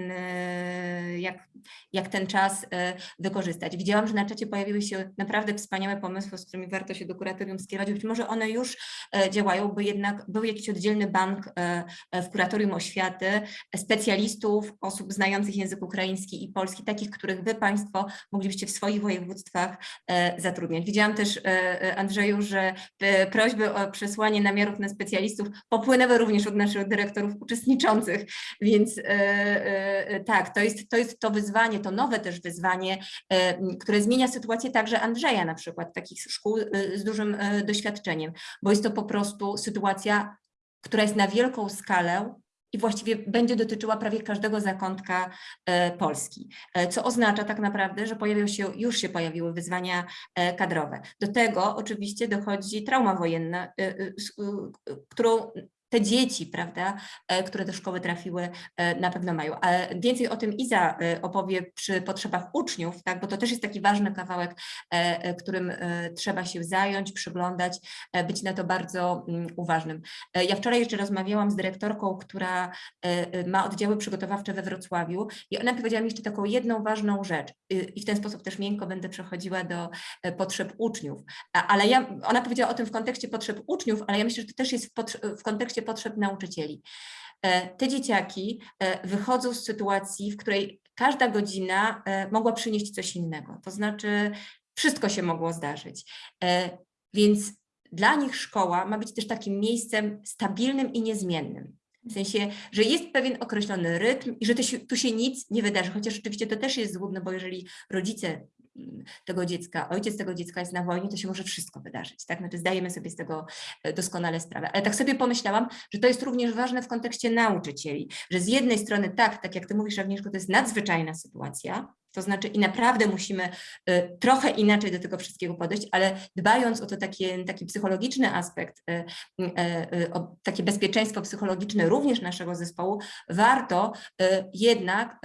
jak, jak ten czas wykorzystać. Widziałam, że na czacie pojawiły się naprawdę wspaniałe pomysły, z którymi warto się do kuratorium skierować. Być może one już działają, bo jednak był jakiś oddzielny bank w kuratorium oświaty, e, specjalistów, osób znających język ukraiński i polski, takich, których Wy Państwo moglibyście w swoich województwach e, zatrudniać. Widziałam też, e, e, Andrzeju, że e, prośby o przesłanie namiarów na specjalistów popłynęły również od naszych dyrektorów uczestniczących, więc e, e, e, tak, to jest, to jest to wyzwanie, to nowe też wyzwanie, e, które zmienia sytuację także Andrzeja na przykład, takich szkół e, z dużym e, doświadczeniem, bo jest to po prostu sytuacja, która jest na wielką skalę i właściwie będzie dotyczyła prawie każdego zakątka e, Polski, e, co oznacza tak naprawdę, że pojawią się, już się pojawiły wyzwania e, kadrowe. Do tego oczywiście dochodzi trauma wojenna, którą te dzieci, prawda, e, które do szkoły trafiły, e, na pewno mają. Ale więcej o tym Iza e, opowie przy potrzebach uczniów, tak, bo to też jest taki ważny kawałek, którym trzeba się zająć, przyglądać, być na to bardzo mm, uważnym. Ja wczoraj jeszcze rozmawiałam z dyrektorką, która ma oddziały przygotowawcze we Wrocławiu i ona powiedziała mi jeszcze taką jedną ważną rzecz i w ten sposób też miękko będę przechodziła do potrzeb uczniów. A- Ale ja, ona powiedziała o tym w kontekście potrzeb uczniów, ale ja myślę, że to też jest w, w kontekście potrzeb nauczycieli. E, Te dzieciaki e, wychodzą z sytuacji, w której każda godzina e, mogła przynieść coś innego. To znaczy, wszystko się mogło zdarzyć. Więc dla nich szkoła ma być też takim miejscem stabilnym i niezmiennym. W sensie, że jest pewien określony rytm i że tu się nic nie wydarzy, chociaż rzeczywiście to też jest złudne, bo jeżeli rodzice tego dziecka, ojciec tego dziecka jest na wojnie, to się może wszystko wydarzyć, tak? Znaczy zdajemy sobie z tego e, doskonale sprawę. Ale tak sobie pomyślałam, że to jest również ważne w kontekście nauczycieli, że z jednej strony tak, tak jak ty mówisz Agnieszko, to jest nadzwyczajna sytuacja, to znaczy i naprawdę musimy e, trochę inaczej do tego wszystkiego podejść, ale dbając o to takie, taki psychologiczny aspekt, e, o takie bezpieczeństwo psychologiczne również naszego zespołu, warto jednak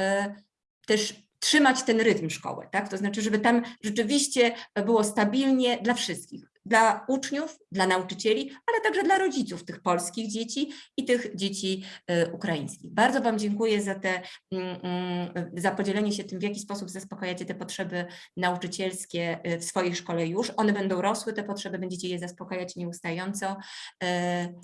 też trzymać ten rytm szkoły, tak? To znaczy, żeby tam rzeczywiście było stabilnie dla wszystkich, dla uczniów, dla nauczycieli, ale także dla rodziców tych polskich dzieci i tych dzieci e, ukraińskich. Bardzo Wam dziękuję za te, mm, mm, za podzielenie się tym, w jaki sposób zaspokajacie te potrzeby nauczycielskie e, w swojej szkole już. One będą rosły, te potrzeby, będziecie je zaspokajać nieustająco. E,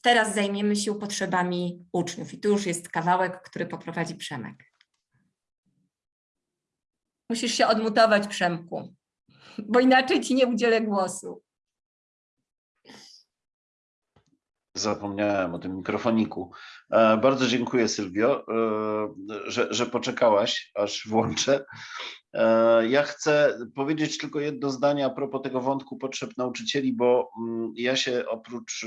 Teraz zajmiemy się potrzebami uczniów i tu już jest kawałek, który poprowadzi Przemek. Musisz się odmutować, Przemku, bo inaczej ci nie udzielę głosu. Zapomniałem o tym mikrofoniku. E, Bardzo dziękuję Sylwio, e, że, że poczekałaś, aż włączę. E, Ja chcę powiedzieć tylko jedno zdanie a propos tego wątku potrzeb nauczycieli, bo mm, ja się oprócz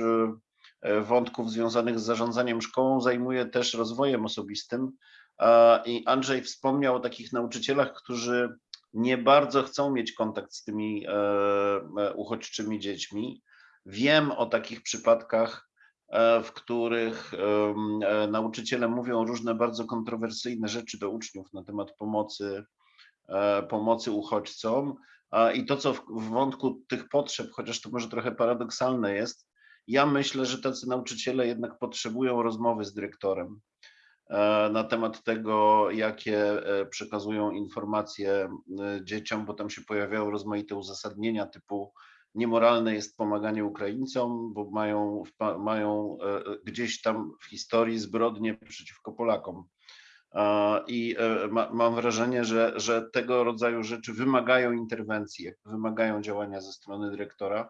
wątków związanych z zarządzaniem szkołą zajmuję też rozwojem osobistym. E, I Andrzej wspomniał o takich nauczycielach, którzy nie bardzo chcą mieć kontakt z tymi e, e, uchodźczymi dziećmi. Wiem o takich przypadkach, w których nauczyciele mówią różne bardzo kontrowersyjne rzeczy do uczniów na temat pomocy, pomocy uchodźcom. I to, co w, wątku tych potrzeb, chociaż to może trochę paradoksalne jest, ja myślę, że tacy nauczyciele jednak potrzebują rozmowy z dyrektorem na temat tego, jakie e, przekazują informacje e, dzieciom, bo tam się pojawiają rozmaite uzasadnienia typu niemoralne jest pomaganie Ukraińcom, bo mają, mają e, gdzieś tam w historii zbrodnie przeciwko Polakom. E, I e, ma, mam wrażenie, że, że tego rodzaju rzeczy wymagają interwencji, wymagają działania ze strony dyrektora,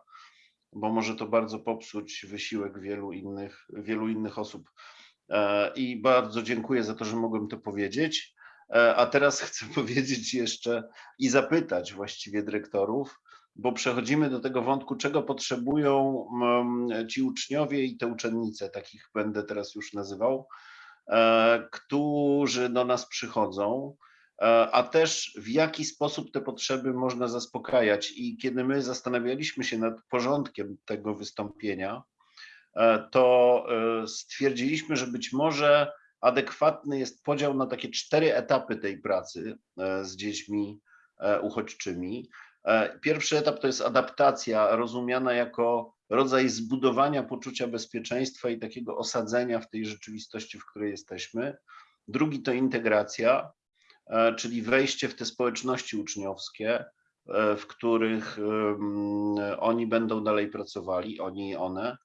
bo może to bardzo popsuć wysiłek wielu innych, wielu innych osób. E, I bardzo dziękuję za to, że mogłem to powiedzieć. E, A teraz chcę powiedzieć jeszcze i zapytać właściwie dyrektorów, bo przechodzimy do tego wątku, czego potrzebują mm, ci uczniowie i te uczennice, takich będę teraz już nazywał, e, którzy do nas przychodzą, a też w jaki sposób te potrzeby można zaspokajać. I kiedy my zastanawialiśmy się nad porządkiem tego wystąpienia, to e, stwierdziliśmy, że być może adekwatny jest podział na takie cztery etapy tej pracy e, z dziećmi e, uchodźczymi. E, Pierwszy etap to jest adaptacja, rozumiana jako rodzaj zbudowania poczucia bezpieczeństwa i takiego osadzenia w tej rzeczywistości, w której jesteśmy. Drugi to integracja, e, czyli wejście w te społeczności uczniowskie, e, w których oni będą dalej pracowali, oni i one.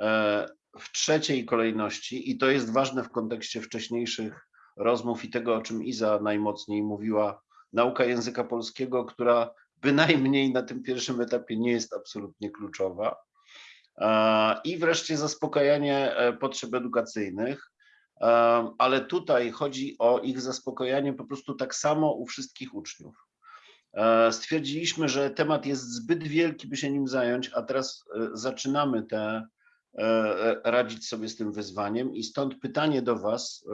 E, W trzeciej kolejności, i to jest ważne w kontekście wcześniejszych rozmów i tego, o czym Iza najmocniej mówiła, nauka języka polskiego, która bynajmniej na tym pierwszym etapie nie jest absolutnie kluczowa. E, I wreszcie zaspokajanie e, potrzeb edukacyjnych, ale tutaj chodzi o ich zaspokojanie po prostu tak samo u wszystkich uczniów. Stwierdziliśmy, że temat jest zbyt wielki, by się nim zająć, a teraz zaczynamy e, radzić sobie z tym wyzwaniem i stąd pytanie do Was,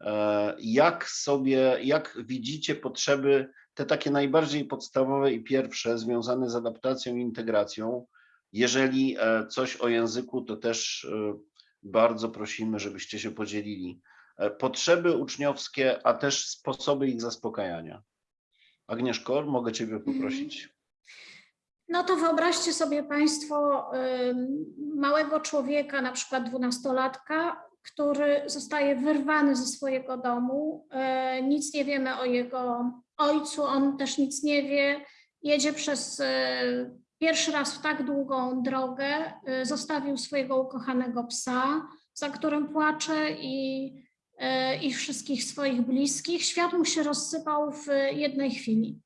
e, jak sobie, jak widzicie potrzeby te takie najbardziej podstawowe i pierwsze związane z adaptacją i integracją Jeżeli e, coś o języku, to też e, bardzo prosimy, żebyście się podzielili. E, Potrzeby uczniowskie, a też sposoby ich zaspokajania. Agnieszko, mogę Ciebie poprosić? No to wyobraźcie sobie Państwo małego człowieka, na przykład dwunastolatka, który zostaje wyrwany ze swojego domu. e, Nic nie wiemy o jego ojcu, on też nic nie wie. Jedzie przez e, pierwszy raz w tak długą drogę, e, zostawił swojego ukochanego psa, za którym płacze i, i wszystkich swoich bliskich. Świat mu się rozsypał w jednej chwili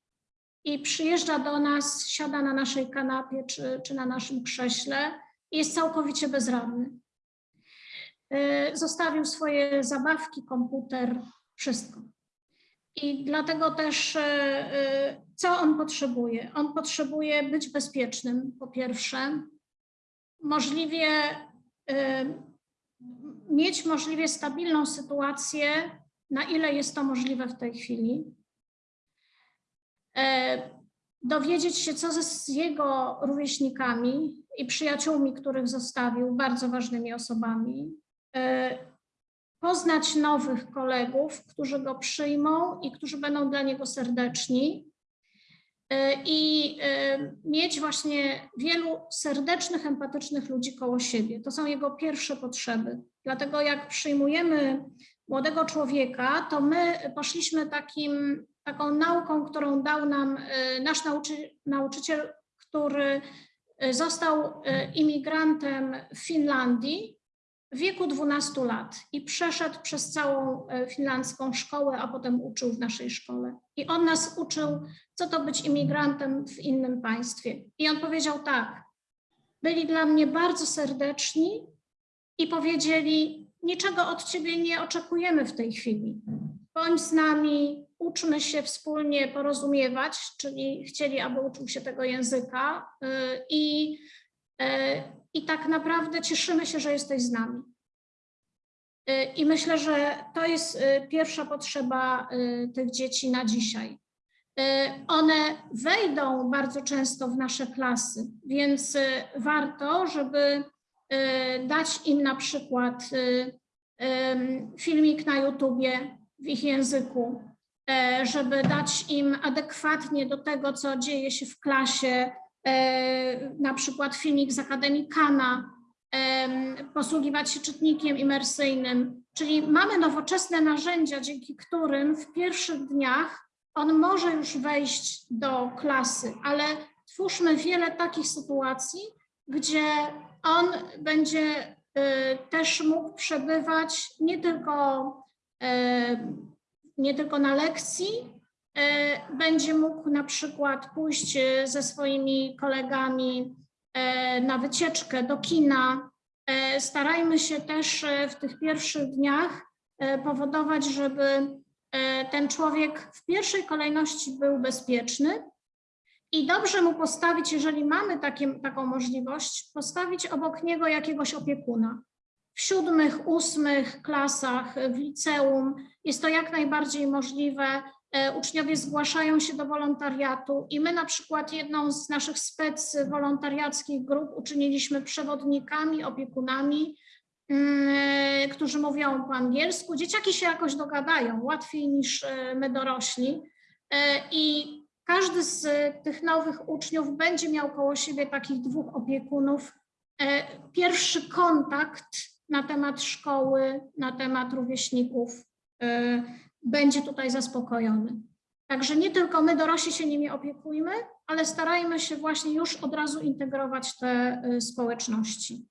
i przyjeżdża do nas, siada na naszej kanapie czy, czy na naszym krześle i jest całkowicie bezradny. Y, Zostawił swoje zabawki, komputer, wszystko. I dlatego też, y, y, co on potrzebuje? On potrzebuje być bezpiecznym, po pierwsze, możliwie mieć możliwie stabilną sytuację, na ile jest to możliwe w tej chwili dowiedzieć się, co z jego rówieśnikami i przyjaciółmi, których zostawił, bardzo ważnymi osobami, e, poznać nowych kolegów, którzy go przyjmą i którzy będą dla niego serdeczni e, i e, mieć właśnie wielu serdecznych, empatycznych ludzi koło siebie. To są jego pierwsze potrzeby. Dlatego jak przyjmujemy młodego człowieka, to my poszliśmy takim taką nauką, którą dał nam e, nasz nauczy, nauczyciel, który e, został e, imigrantem w Finlandii w wieku 12 lat i przeszedł przez całą finlandzką szkołę, a potem uczył w naszej szkole. I on nas uczył, co to być imigrantem w innym państwie. I on powiedział tak, byli dla mnie bardzo serdeczni i powiedzieli, niczego od ciebie nie oczekujemy w tej chwili. Bądź z nami, uczmy się wspólnie porozumiewać, czyli chcieli, aby uczył się tego języka y, i, y, i tak naprawdę cieszymy się, że jesteś z nami. Y, I myślę, że to jest pierwsza potrzeba tych dzieci na dzisiaj. One wejdą bardzo często w nasze klasy, więc warto, żeby dać im na przykład filmik na YouTubie w ich języku, żeby dać im adekwatnie do tego, co dzieje się w klasie, e, na przykład filmik z Akademii Kana, em, posługiwać się czytnikiem imersyjnym, czyli mamy nowoczesne narzędzia, dzięki którym w pierwszych dniach on może już wejść do klasy, ale twórzmy wiele takich sytuacji, gdzie on będzie też mógł przebywać nie tylko, nie tylko na lekcji, y, będzie mógł na przykład pójść y, ze swoimi kolegami y, na wycieczkę do kina. Starajmy się też w tych pierwszych dniach powodować, żeby ten człowiek w pierwszej kolejności był bezpieczny, i dobrze mu postawić, jeżeli mamy takie, taką możliwość, postawić obok niego jakiegoś opiekuna. W siódmych, ósmych klasach, w liceum jest to jak najbardziej możliwe. E, Uczniowie zgłaszają się do wolontariatu i my na przykład jedną z naszych spec wolontariackich grup uczyniliśmy przewodnikami, opiekunami, mm, którzy mówią po angielsku. Dzieciaki się jakoś dogadają, łatwiej niż e, my dorośli. E, I każdy z tych nowych uczniów będzie miał koło siebie takich dwóch opiekunów. Pierwszy kontakt na temat szkoły, na temat rówieśników będzie tutaj zaspokojony. Także nie tylko my dorośli się nimi opiekujmy, ale starajmy się właśnie już od razu integrować te e, społeczności.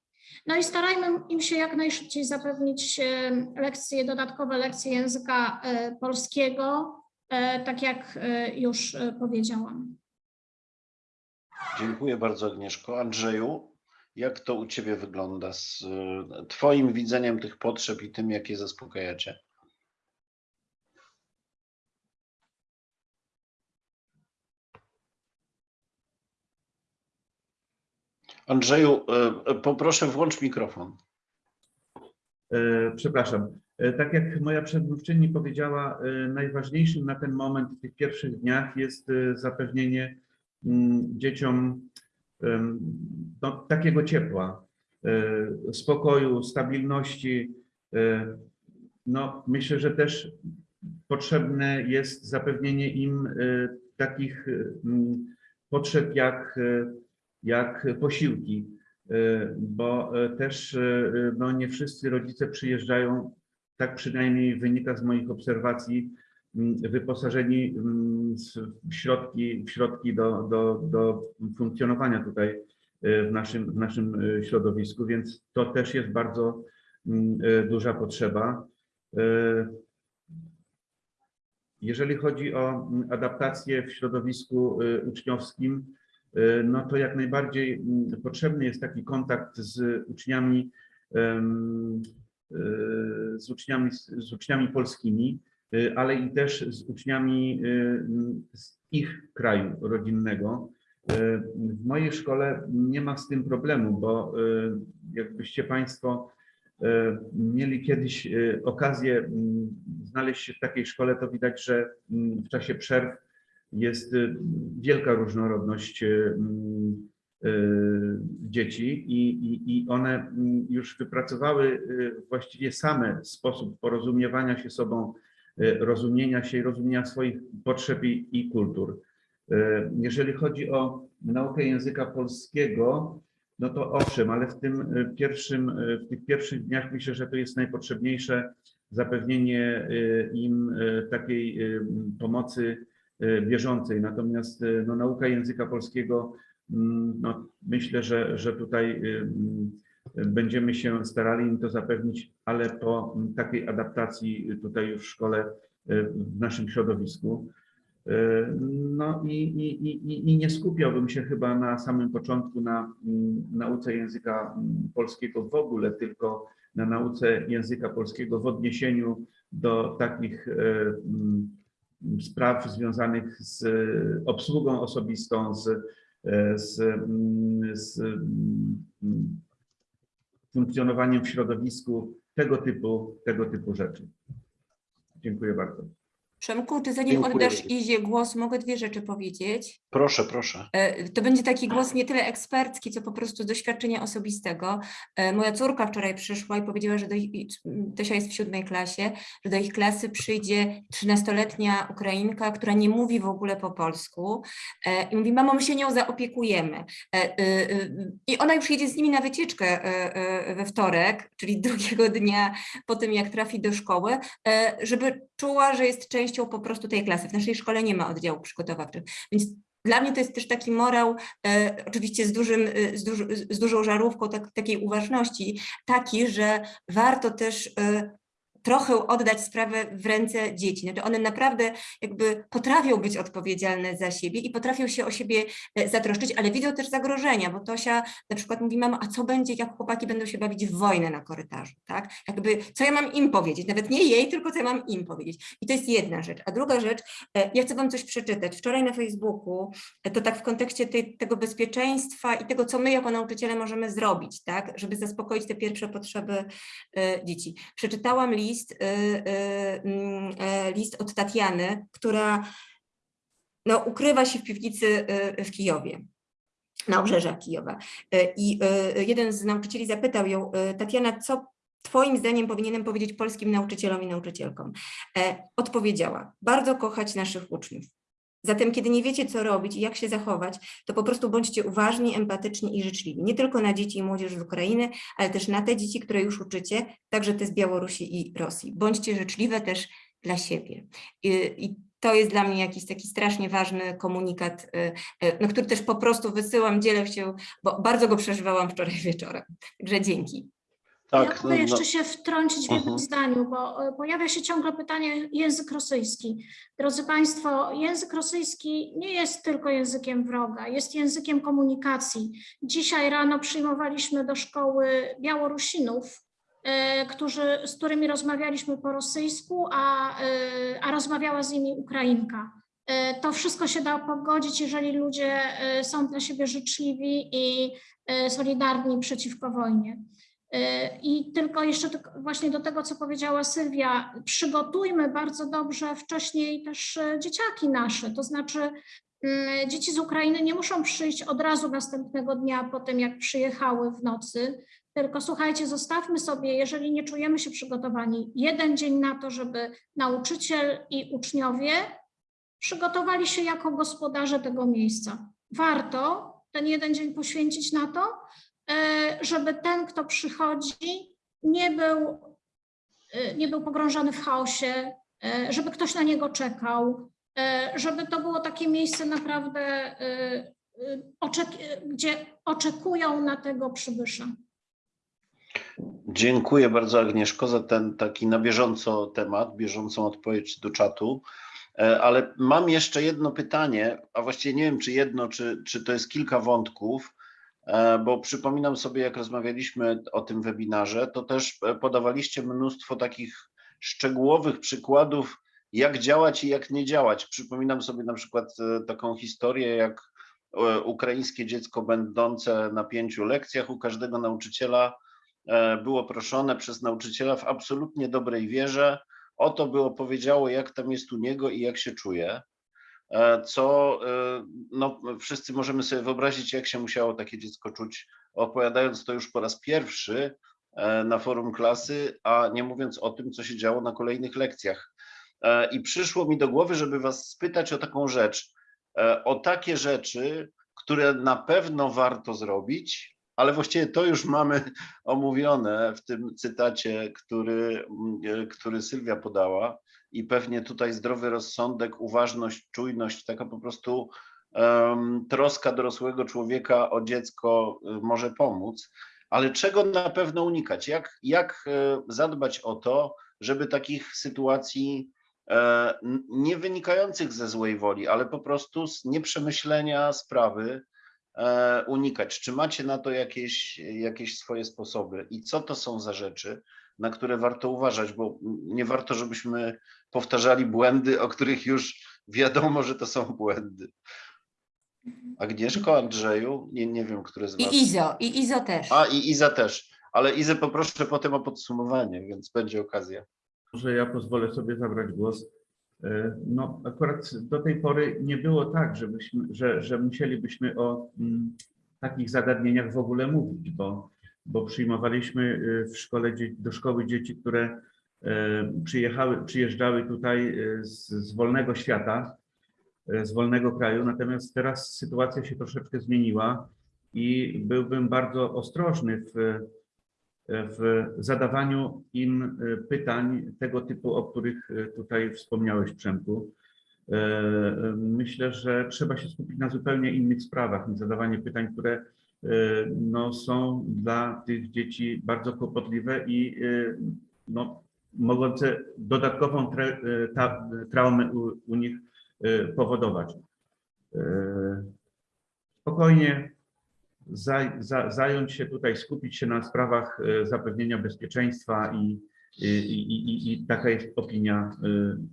No i starajmy im się jak najszybciej zapewnić e, lekcje, dodatkowe lekcje języka polskiego, tak jak już powiedziałam. Dziękuję bardzo Agnieszko. Andrzeju, jak to u Ciebie wygląda z Twoim widzeniem tych potrzeb i tym, jak je zaspokajacie? Andrzeju, e, e, poproszę włącz mikrofon. E, Przepraszam. Tak jak moja przedmówczyni powiedziała, najważniejszym na ten moment w tych pierwszych dniach jest zapewnienie mm, dzieciom no, takiego ciepła, spokoju, stabilności. No, myślę, że też potrzebne jest zapewnienie im takich e, m, potrzeb jak, jak posiłki, e, bo e, też e, no, nie wszyscy rodzice przyjeżdżają, tak przynajmniej wynika z moich obserwacji, m, wyposażeni m, w środki, w środki do, do, do funkcjonowania tutaj w naszym, w naszym środowisku, więc to też jest bardzo m, e, duża potrzeba. Jeżeli chodzi o adaptację w środowisku uczniowskim, no to jak najbardziej m, potrzebny jest taki kontakt z uczniami, e, z uczniami, z uczniami polskimi, e, ale i też z uczniami e, z ich kraju rodzinnego. E, W mojej szkole nie ma z tym problemu, bo e, jakbyście Państwo e, mieli kiedyś e, okazję m, znaleźć się w takiej szkole, to widać, że m, w czasie przerw jest e, wielka różnorodność m, e, dzieci i, i, i one m, już wypracowały właściwie same sposób porozumiewania się sobą, rozumienia się i rozumienia swoich potrzeb i, i kultur. Jeżeli chodzi o naukę języka polskiego, no to owszem, ale w tym pierwszym, w tych pierwszych dniach myślę, że to jest najpotrzebniejsze zapewnienie im takiej pomocy bieżącej. Natomiast e, no, nauka języka polskiego, mm, no, myślę, że, że tutaj e, będziemy się starali im to zapewnić, ale po takiej adaptacji tutaj już w szkole, e, w naszym środowisku. E, No i, i, i, i- nie skupiałbym się chyba na samym początku na nauce języka polskiego w ogóle, tylko na nauce języka polskiego w odniesieniu do takich e, spraw związanych z e, obsługą osobistą, z, e, z, mm, z mm, funkcjonowaniem w środowisku, tego typu, tego typu rzeczy. Dziękuję bardzo. Przemku, czy zanim Dziękuję. oddasz Izie głos, mogę dwie rzeczy powiedzieć? Proszę, proszę. E, To będzie taki głos nie tyle ekspercki, co po prostu z doświadczenia osobistego. E, Moja córka wczoraj przyszła i powiedziała, że do ich, Tosia jest w siódmej klasie, że do ich klasy przyjdzie 13-letnia Ukrainka, która nie mówi w ogóle po polsku E, i mówi, mamo, my się nią zaopiekujemy. I ona już jedzie z nimi na wycieczkę we wtorek, czyli drugiego dnia po tym, jak trafi do szkoły, żeby czuła, że jest częścią po prostu tej klasy. W naszej szkole nie ma oddziałów przygotowawczych, więc dla mnie to jest też taki morał, e, oczywiście z, dużym, e, z, duż, z dużą żarówką tak, takiej uważności, taki, że warto też e, trochę oddać sprawę w ręce dzieci. Znaczy one naprawdę jakby potrafią być odpowiedzialne za siebie i potrafią się o siebie e, zatroszczyć, ale widzą też zagrożenia, bo Tosia na przykład mówi, mama, a co będzie, jak chłopaki będą się bawić w wojnę na korytarzu, tak? Jakby, co ja mam im powiedzieć? Nawet nie jej, tylko co ja mam im powiedzieć. I to jest jedna rzecz. A druga rzecz, e, ja chcę wam coś przeczytać. Wczoraj na Facebooku, e, to tak w kontekście tej, tego bezpieczeństwa i tego, co my jako nauczyciele możemy zrobić, tak? Żeby zaspokoić te pierwsze potrzeby dzieci. Przeczytałam list, e, e, mm, e, list od Tatiany, która no, ukrywa się w piwnicy e, w Kijowie na obrzeżach Kijowa. I jeden z nauczycieli zapytał ją, Tatiana, co Twoim zdaniem powinienem powiedzieć polskim nauczycielom i nauczycielkom? E, Odpowiedziała, bardzo kochać naszych uczniów. Zatem, kiedy nie wiecie, co robić i jak się zachować, to po prostu bądźcie uważni, empatyczni i życzliwi. Nie tylko na dzieci i młodzież z Ukrainy, ale też na te dzieci, które już uczycie, także te z Białorusi i Rosji. Bądźcie życzliwe też dla siebie. I, i to jest dla mnie jakiś taki strasznie ważny komunikat, y, y, no, który też po prostu wysyłam, dzielę się, bo bardzo go przeżywałam wczoraj wieczorem. Także dzięki. Tak, ja no, mogę no, jeszcze się wtrącić w jednym Mhm. zdaniu, bo e, pojawia się ciągle pytanie język rosyjski. Drodzy Państwo, język rosyjski nie jest tylko językiem wroga, jest językiem komunikacji. Dzisiaj rano przyjmowaliśmy do szkoły Białorusinów, e, którzy, z którymi rozmawialiśmy po rosyjsku, a, e, a rozmawiała z nimi Ukrainka. To wszystko się da pogodzić, jeżeli ludzie są dla siebie życzliwi i solidarni przeciwko wojnie. E, I tylko jeszcze właśnie do tego, co powiedziała Sylwia, przygotujmy bardzo dobrze wcześniej też e, dzieciaki nasze, to znaczy Mm, Dzieci z Ukrainy nie muszą przyjść od razu następnego dnia po tym, jak przyjechały w nocy, tylko słuchajcie, zostawmy sobie, jeżeli nie czujemy się przygotowani, jeden dzień na to, żeby nauczyciel i uczniowie przygotowali się jako gospodarze tego miejsca. Warto ten jeden dzień poświęcić na to, żeby ten, kto przychodzi, nie był, e, nie był pogrążony w chaosie, e, żeby ktoś na niego czekał, e, żeby to było takie miejsce naprawdę, e, e, gdzie oczekują na tego przybysza. Dziękuję bardzo Agnieszko za ten taki na bieżąco temat, bieżącą odpowiedź do czatu. E, Ale mam jeszcze jedno pytanie, a właściwie nie wiem, czy jedno, czy, czy to jest kilka wątków, e, bo przypominam sobie, jak rozmawialiśmy o tym webinarze, to też e, podawaliście mnóstwo takich szczegółowych przykładów, jak działać i jak nie działać. Przypominam sobie na przykład e, taką historię, jak e, ukraińskie dziecko będące na pięciu lekcjach u każdego nauczyciela e, było proszone przez nauczyciela w absolutnie dobrej wierze o to, by opowiedziało, jak tam jest u niego i jak się czuje. E, Co e, no, wszyscy możemy sobie wyobrazić, jak się musiało takie dziecko czuć, opowiadając to już po raz pierwszy e, na forum klasy, a nie mówiąc o tym, co się działo na kolejnych lekcjach. I przyszło mi do głowy, żeby Was spytać o taką rzecz, o takie rzeczy, które na pewno warto zrobić, ale właściwie to już mamy omówione w tym cytacie, który, który Sylwia podała i pewnie tutaj zdrowy rozsądek, uważność, czujność, taka po prostu em, troska dorosłego człowieka o dziecko y, może pomóc, ale czego na pewno unikać? Jak, jak e, zadbać o to, żeby takich sytuacji e, nie wynikających ze złej woli, ale po prostu z nieprzemyślenia sprawy e, unikać? Czy macie na to jakieś, jakieś swoje sposoby i co to są za rzeczy, na które warto uważać, bo nie warto, żebyśmy powtarzali błędy, o których już wiadomo, że to są błędy. Agnieszko, Andrzeju, nie, nie wiem, który z was. I Izo, i Izo też. A i Iza też, ale Izę poproszę potem o podsumowanie, więc będzie okazja. Może ja pozwolę sobie zabrać głos. E, No, akurat do tej pory nie było tak, żebyśmy, że, że musielibyśmy o mm, takich zagadnieniach w ogóle mówić, bo, bo przyjmowaliśmy y, w szkole, do szkoły dzieci, które e, przyjechały, przyjeżdżały tutaj e, z, z wolnego świata, e, z wolnego kraju, natomiast teraz sytuacja się troszeczkę zmieniła i byłbym bardzo ostrożny w, w zadawaniu im pytań tego typu, o których tutaj wspomniałeś, Przemku. Myślę, że trzeba się skupić na zupełnie innych sprawach niż zadawanie pytań, które no, są dla tych dzieci bardzo kłopotliwe i e, no, mogące dodatkową tra, e, ta, traumę u, u nich powodować. Spokojnie, za, za, zająć się tutaj, skupić się na sprawach zapewnienia bezpieczeństwa i, i, i, i, taka jest opinia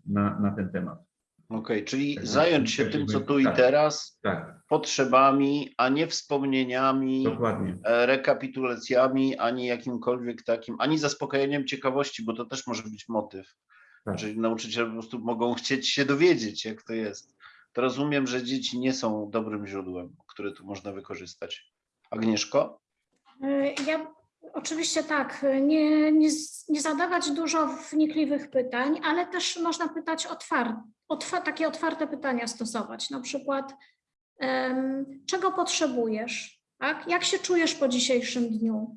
na, na ten temat. Okej, czyli Tak, zająć się myślę, tym, co tu i tak. teraz, Tak, potrzebami, a nie wspomnieniami, dokładnie. e, rekapitulacjami, ani jakimkolwiek takim, ani zaspokajaniem ciekawości, bo to też może być motyw. Tak. Czyli nauczyciele po prostu mogą chcieć się dowiedzieć, jak to jest. To rozumiem, że dzieci nie są dobrym źródłem, które tu można wykorzystać. Agnieszko? E, Ja oczywiście tak, nie, nie, nie zadawać dużo wnikliwych pytań, ale też można pytać otwarte, otwa, takie otwarte pytania stosować. Na przykład, em, czego potrzebujesz? Tak? Jak się czujesz po dzisiejszym dniu?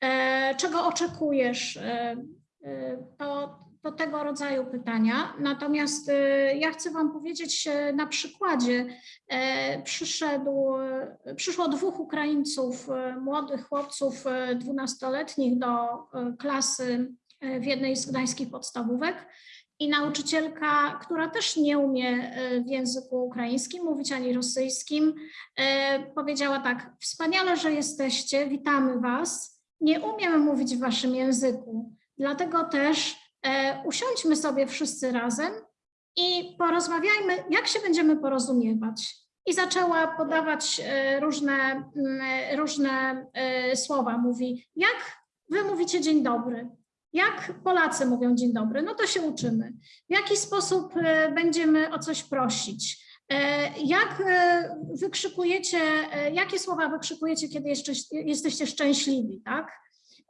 E, czego oczekujesz? E, e, to, to tego rodzaju pytania. Natomiast e, ja chcę Wam powiedzieć na przykładzie, E, przyszedł, e, przyszło dwóch Ukraińców, e, młodych chłopców dwunastoletnich do klasy w jednej z gdańskich podstawówek i nauczycielka, która też nie umie w języku ukraińskim mówić ani rosyjskim, powiedziała tak, wspaniale, że jesteście, witamy Was, nie umiem mówić w Waszym języku, dlatego też usiądźmy sobie wszyscy razem i porozmawiajmy, jak się będziemy porozumiewać. I zaczęła podawać e, różne, mm, różne e, słowa. Mówi, jak wy mówicie dzień dobry? Jak Polacy mówią dzień dobry? No to się uczymy. W jaki sposób e, będziemy o coś prosić? E, Jak e, wykrzykujecie, e, jakie słowa wykrzykujecie, kiedy jeszcze jesteście szczęśliwi, tak?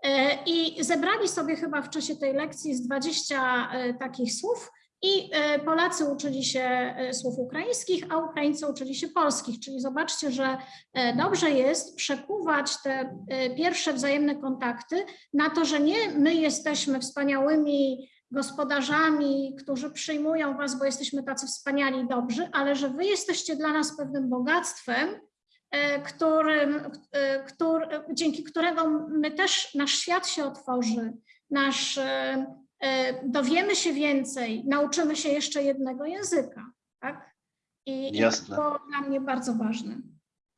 E, I zebrali sobie chyba w czasie tej lekcji z 20 e, takich słów i e, Polacy uczyli się słów ukraińskich, a Ukraińcy uczyli się polskich. Czyli zobaczcie, że dobrze jest przekuwać te pierwsze wzajemne kontakty na to, że nie my jesteśmy wspaniałymi gospodarzami, którzy przyjmują was, bo jesteśmy tacy wspaniali i dobrzy, ale że wy jesteście dla nas pewnym bogactwem, którym, e, któr, dzięki którego my też nasz świat się otworzy, nasz, e, e, dowiemy się więcej, nauczymy się jeszcze jednego języka. Tak? I, i Jasne. to dla mnie bardzo ważne.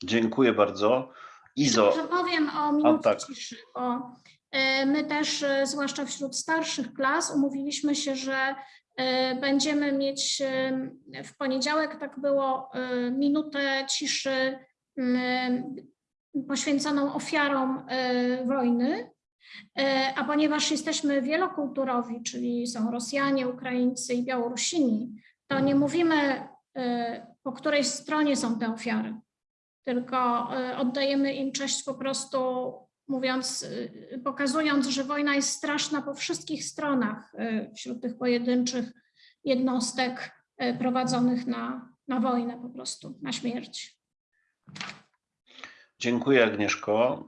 Dziękuję bardzo. Izo, Może powiem o minucie tak. ciszy, bo e, my też, e, zwłaszcza wśród starszych klas, umówiliśmy się, że e, będziemy mieć e, w poniedziałek, tak było, e, minutę ciszy poświęconą ofiarom e, wojny. E, A ponieważ jesteśmy wielokulturowi, czyli są Rosjanie, Ukraińcy i Białorusini, to nie mówimy, po której stronie są te ofiary tylko y, oddajemy im cześć po prostu mówiąc, y, pokazując, że wojna jest straszna po wszystkich stronach y, wśród tych pojedynczych jednostek y, prowadzonych na, na wojnę po prostu, na śmierć. Dziękuję Agnieszko.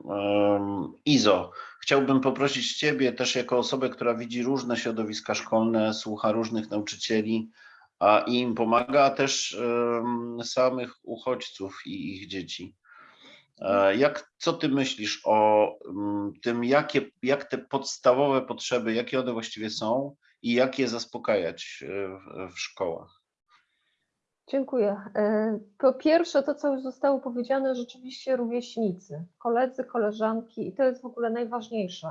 Izo, chciałbym poprosić Ciebie też jako osobę, która widzi różne środowiska szkolne, słucha różnych nauczycieli a i im pomaga, a też samych uchodźców i ich dzieci. E, Jak, co Ty myślisz o tym, jakie, jak te podstawowe potrzeby, jakie one właściwie są i jak je zaspokajać e, w, w szkołach? Dziękuję. E, Po pierwsze, to co już zostało powiedziane, rzeczywiście rówieśnicy, koledzy, koleżanki i to jest w ogóle najważniejsze,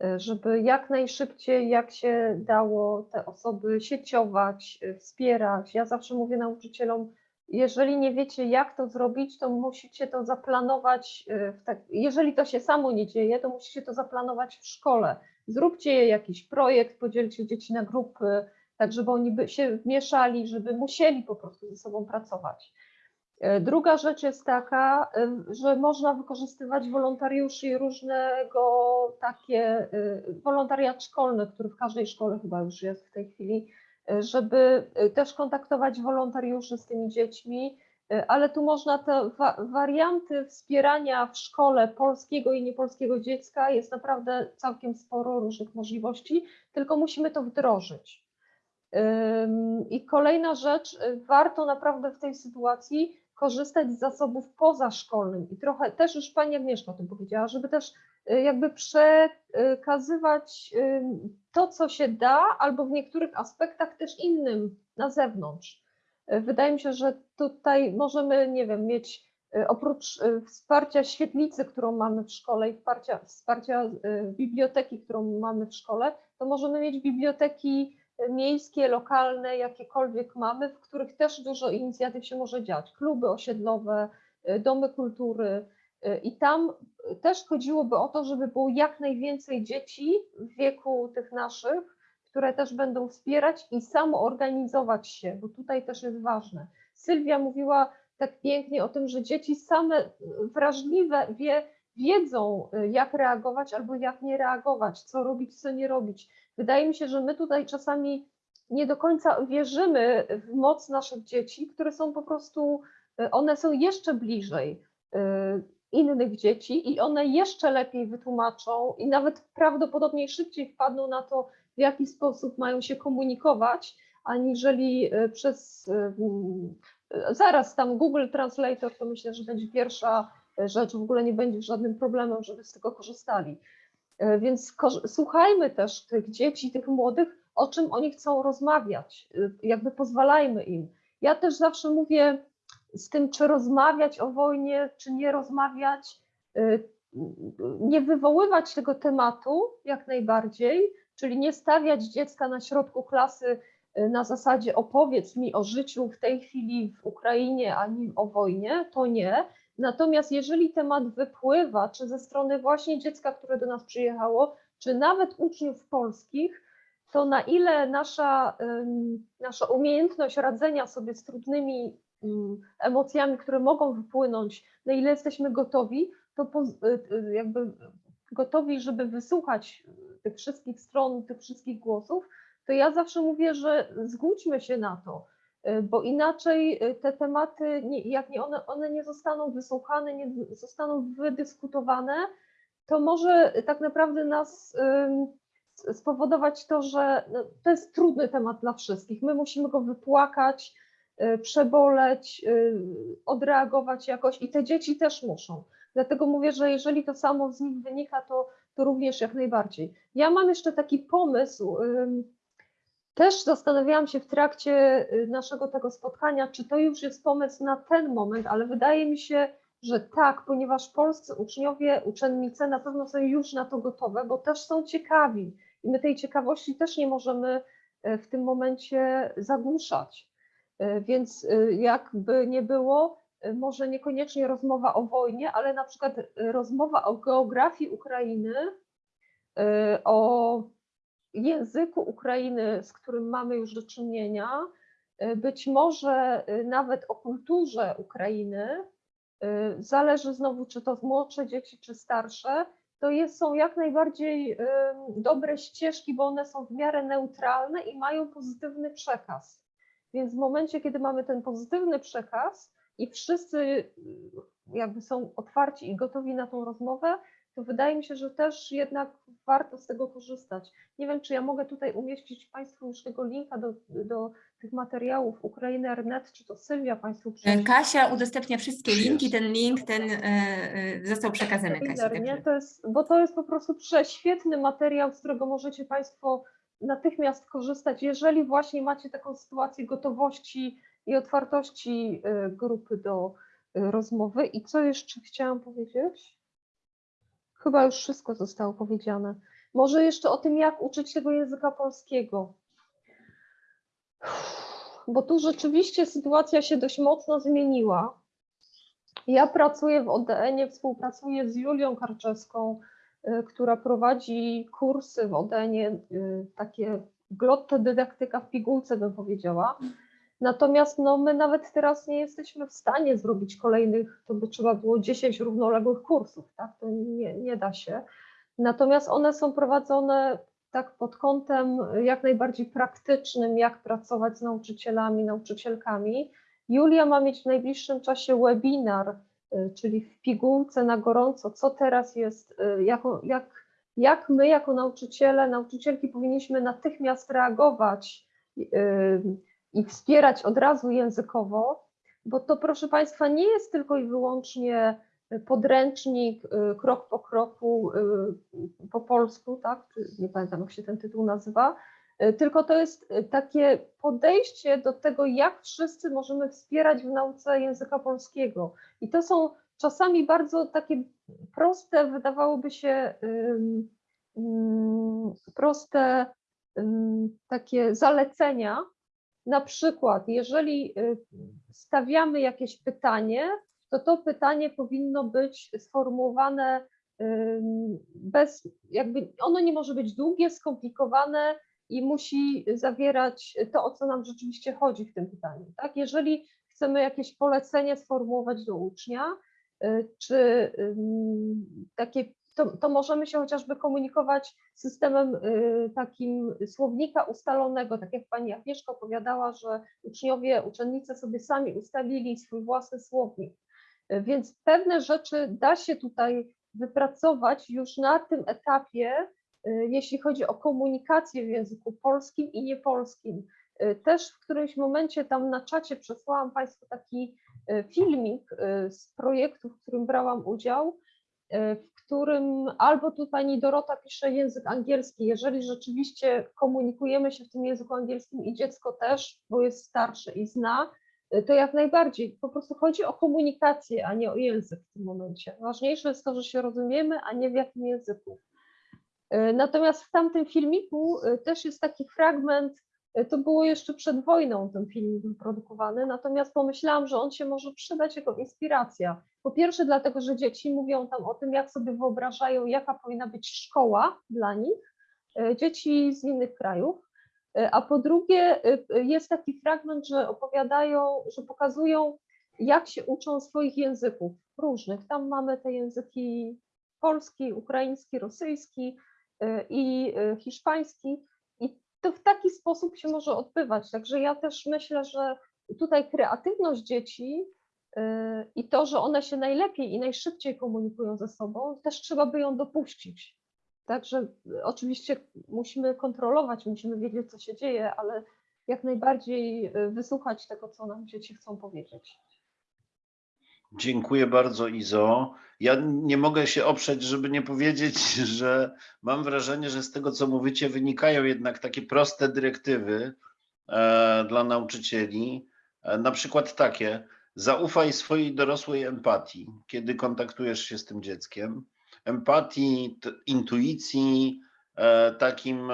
e, żeby jak najszybciej, jak się dało, te osoby sieciować, e, wspierać. Ja zawsze mówię nauczycielom, jeżeli nie wiecie, jak to zrobić, to musicie to zaplanować. tak, jeżeli to się samo nie dzieje, to musicie to zaplanować w szkole. Zróbcie jakiś projekt, podzielcie dzieci na grupy, tak żeby oni by się mieszali, żeby musieli po prostu ze sobą pracować. E, Druga rzecz jest taka, e, że można wykorzystywać wolontariuszy i różnego takie e, wolontariat szkolny, który w każdej szkole chyba już jest w tej chwili, żeby też kontaktować wolontariuszy z tymi dziećmi, ale tu można te wa warianty wspierania w szkole polskiego i niepolskiego dziecka jest naprawdę całkiem sporo różnych możliwości, tylko musimy to wdrożyć. I kolejna rzecz, y, warto naprawdę w tej sytuacji korzystać z zasobów pozaszkolnych. I trochę też już Pani Agnieszka o tym powiedziała, żeby też y, jakby przekazywać to, co się da, albo w niektórych aspektach też innym na zewnątrz. Y, Wydaje mi się, że tutaj możemy, nie wiem, mieć oprócz wsparcia świetlicy, którą mamy w szkole i wsparcia, wsparcia biblioteki, którą mamy w szkole, to możemy mieć biblioteki miejskie, lokalne, jakiekolwiek mamy, w których też dużo inicjatyw się może dziać. Kluby osiedlowe, y, domy kultury. y, I tam też chodziłoby o to, żeby było jak najwięcej dzieci w wieku tych naszych, które też będą wspierać i samoorganizować się, bo tutaj też jest ważne. Sylwia mówiła tak pięknie o tym, że dzieci same y, wrażliwe wie, wiedzą, y, jak reagować albo jak nie reagować, co robić, co nie robić. Wydaje mi się, że my tutaj czasami nie do końca wierzymy w moc naszych dzieci, które są po prostu, y, one są jeszcze bliżej y, innych dzieci i one jeszcze lepiej wytłumaczą i nawet prawdopodobnie szybciej wpadną na to, w jaki sposób mają się komunikować, aniżeli przez zaraz tam Google Translator, to myślę, że będzie pierwsza rzecz, w ogóle nie będzie żadnym problemem, żeby z tego korzystali. E, Więc słuchajmy też tych dzieci, tych młodych, o czym oni chcą rozmawiać, y, jakby pozwalajmy im. Ja też zawsze mówię z tym, czy rozmawiać o wojnie, czy nie rozmawiać, y, nie wywoływać tego tematu jak najbardziej, czyli nie stawiać dziecka na środku klasy na zasadzie opowiedz mi o życiu w tej chwili w Ukrainie, ani o wojnie, to nie, Natomiast jeżeli temat wypływa, czy ze strony właśnie dziecka, które do nas przyjechało, czy nawet uczniów polskich, to na ile nasza, nasza umiejętność radzenia sobie z trudnymi emocjami, które mogą wypłynąć, na ile jesteśmy gotowi, to y, y, jakby gotowi, żeby wysłuchać tych wszystkich stron, tych wszystkich głosów, to ja zawsze mówię, że zgódźmy się na to, bo inaczej y, te tematy, jak nie one, one nie zostaną wysłuchane, nie zostaną wydyskutowane, to może tak naprawdę nas spowodować to, że no, to jest trudny temat dla wszystkich. My musimy go wypłakać, y, przeboleć, y, odreagować jakoś i te dzieci też muszą. Dlatego mówię, że jeżeli to samo z nich wynika, to, to również jak najbardziej. Ja mam jeszcze taki pomysł. Też zastanawiałam się w trakcie y, naszego tego spotkania, czy to już jest pomysł na ten moment, ale wydaje mi się, że tak, ponieważ polscy uczniowie, uczennice na pewno są już na to gotowe, bo też są ciekawi i my tej ciekawości też nie możemy e, w tym momencie zagłuszać. E, Więc e, jakby nie było, może niekoniecznie rozmowa o wojnie, ale na przykład rozmowa o geografii Ukrainy, o języku Ukrainy, z którym mamy już do czynienia, e, być może e, nawet o kulturze Ukrainy, e, zależy znowu, czy to młodsze dzieci, czy starsze, to jest, są jak najbardziej dobre ścieżki, bo one są w miarę neutralne i mają pozytywny przekaz. Więc w momencie, kiedy mamy ten pozytywny przekaz i wszyscy jakby są otwarci i gotowi na tą rozmowę, to wydaje mi się, że też jednak warto z tego korzystać. Nie wiem, czy ja mogę tutaj umieścić Państwu już tego linka do, do tych materiałów Ukrainy.net, czy to Sylwia Państwu E, prześle. Kasia udostępnia wszystkie linki, ten link ten e, e, został przekazany Kasi. Nie? To jest, bo to jest po prostu prześwietny materiał, z którego możecie Państwo natychmiast korzystać, jeżeli właśnie macie taką sytuację gotowości i otwartości y, grupy do rozmowy. I co jeszcze chciałam powiedzieć? Chyba już wszystko zostało powiedziane. Może jeszcze o tym, jak uczyć tego języka polskiego. Bo tu rzeczywiście sytuacja się dość mocno zmieniła. Ja pracuję w ODN-ie, współpracuję z Julią Karczewską, y, która prowadzi kursy w ODN-ie, y, takie glotto dydaktyka w pigułce bym powiedziała. Natomiast no, my nawet teraz nie jesteśmy w stanie zrobić kolejnych, to by trzeba było 10 równoległych kursów, tak? To nie, nie da się. Natomiast one są prowadzone tak pod kątem jak najbardziej praktycznym, jak pracować z nauczycielami, nauczycielkami. Julia ma mieć w najbliższym czasie webinar, y, czyli w pigułce na gorąco, co teraz jest, y, jako, jak, jak my jako nauczyciele, nauczycielki powinniśmy natychmiast reagować y, i wspierać od razu językowo, bo to proszę Państwa nie jest tylko i wyłącznie podręcznik y, krok po kroku y, po polsku, tak? Nie pamiętam jak się ten tytuł nazywa, y, tylko to jest takie podejście do tego, jak wszyscy możemy wspierać w nauce języka polskiego. I to są czasami bardzo takie proste, wydawałoby się proste takie zalecenia. Na przykład, jeżeli y, stawiamy jakieś pytanie, to to pytanie powinno być sformułowane bez, jakby ono nie może być długie, skomplikowane i musi zawierać to, o co nam rzeczywiście chodzi w tym pytaniu. Tak? Jeżeli chcemy jakieś polecenie sformułować do ucznia, y, czy takie, to, to możemy się chociażby komunikować systemem y, takim słownika ustalonego, tak jak pani Agnieszka opowiadała, że uczniowie, uczennice sobie sami ustalili swój własny słownik. Y, Więc pewne rzeczy da się tutaj wypracować już na tym etapie, y, jeśli chodzi o komunikację w języku polskim i niepolskim. Też w którymś momencie tam na czacie przesłałam Państwu taki filmik z projektu, w którym brałam udział, w którym albo tu pani Dorota pisze język angielski, jeżeli rzeczywiście komunikujemy się w tym języku angielskim i dziecko też, bo jest starsze i zna, y, to jak najbardziej. Po prostu chodzi o komunikację, a nie o język w tym momencie. Ważniejsze jest to, że się rozumiemy, a nie w jakim języku. Y, Natomiast w tamtym filmiku y, też jest taki fragment, to było jeszcze przed wojną ten film wyprodukowany, natomiast pomyślałam, że on się może przydać jako inspiracja. Po pierwsze dlatego, że dzieci mówią tam o tym, jak sobie wyobrażają, jaka powinna być szkoła dla nich, y, dzieci z innych krajów. Y, A po drugie, jest taki fragment, że opowiadają, że pokazują, jak się uczą swoich języków różnych. Tam mamy te języki polski, ukraiński, rosyjski i hiszpański. To w taki sposób się może odbywać. Także ja też myślę, że tutaj kreatywność dzieci y, i to, że one się najlepiej i najszybciej komunikują ze sobą, też trzeba by ją dopuścić. Także y, oczywiście musimy kontrolować, musimy wiedzieć, co się dzieje, ale jak najbardziej y, wysłuchać tego, co nam dzieci chcą powiedzieć. Dziękuję bardzo, Izo. Ja nie mogę się oprzeć, żeby nie powiedzieć, że mam wrażenie, że z tego, co mówicie, wynikają jednak takie proste dyrektywy e, dla nauczycieli. E, na przykład takie: zaufaj swojej dorosłej empatii, kiedy kontaktujesz się z tym dzieckiem. Empatii, intuicji, e, takim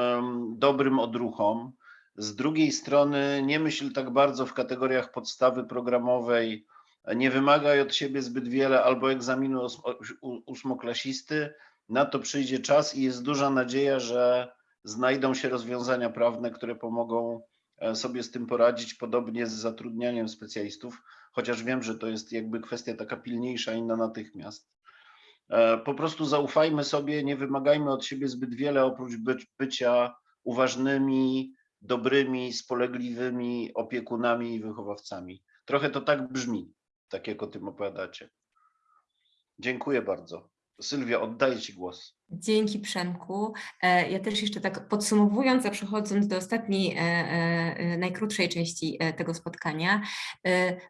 dobrym odruchom. Z drugiej strony, nie myśl tak bardzo w kategoriach podstawy programowej nie wymagaj od siebie zbyt wiele albo egzaminu ósmoklasisty, na to przyjdzie czas i jest duża nadzieja, że znajdą się rozwiązania prawne, które pomogą e, sobie z tym poradzić, podobnie z zatrudnianiem specjalistów, chociaż wiem, że to jest jakby kwestia taka pilniejsza i na natychmiast. E, Po prostu zaufajmy sobie, nie wymagajmy od siebie zbyt wiele, oprócz być, bycia uważnymi, dobrymi, spolegliwymi opiekunami i wychowawcami. Trochę to tak brzmi tak jak o tym opowiadacie. Dziękuję bardzo. Sylwia, oddaję Ci głos. Dzięki Przemku. E, Ja też jeszcze tak podsumowując, a przechodząc do ostatniej, e, e, najkrótszej części tego spotkania,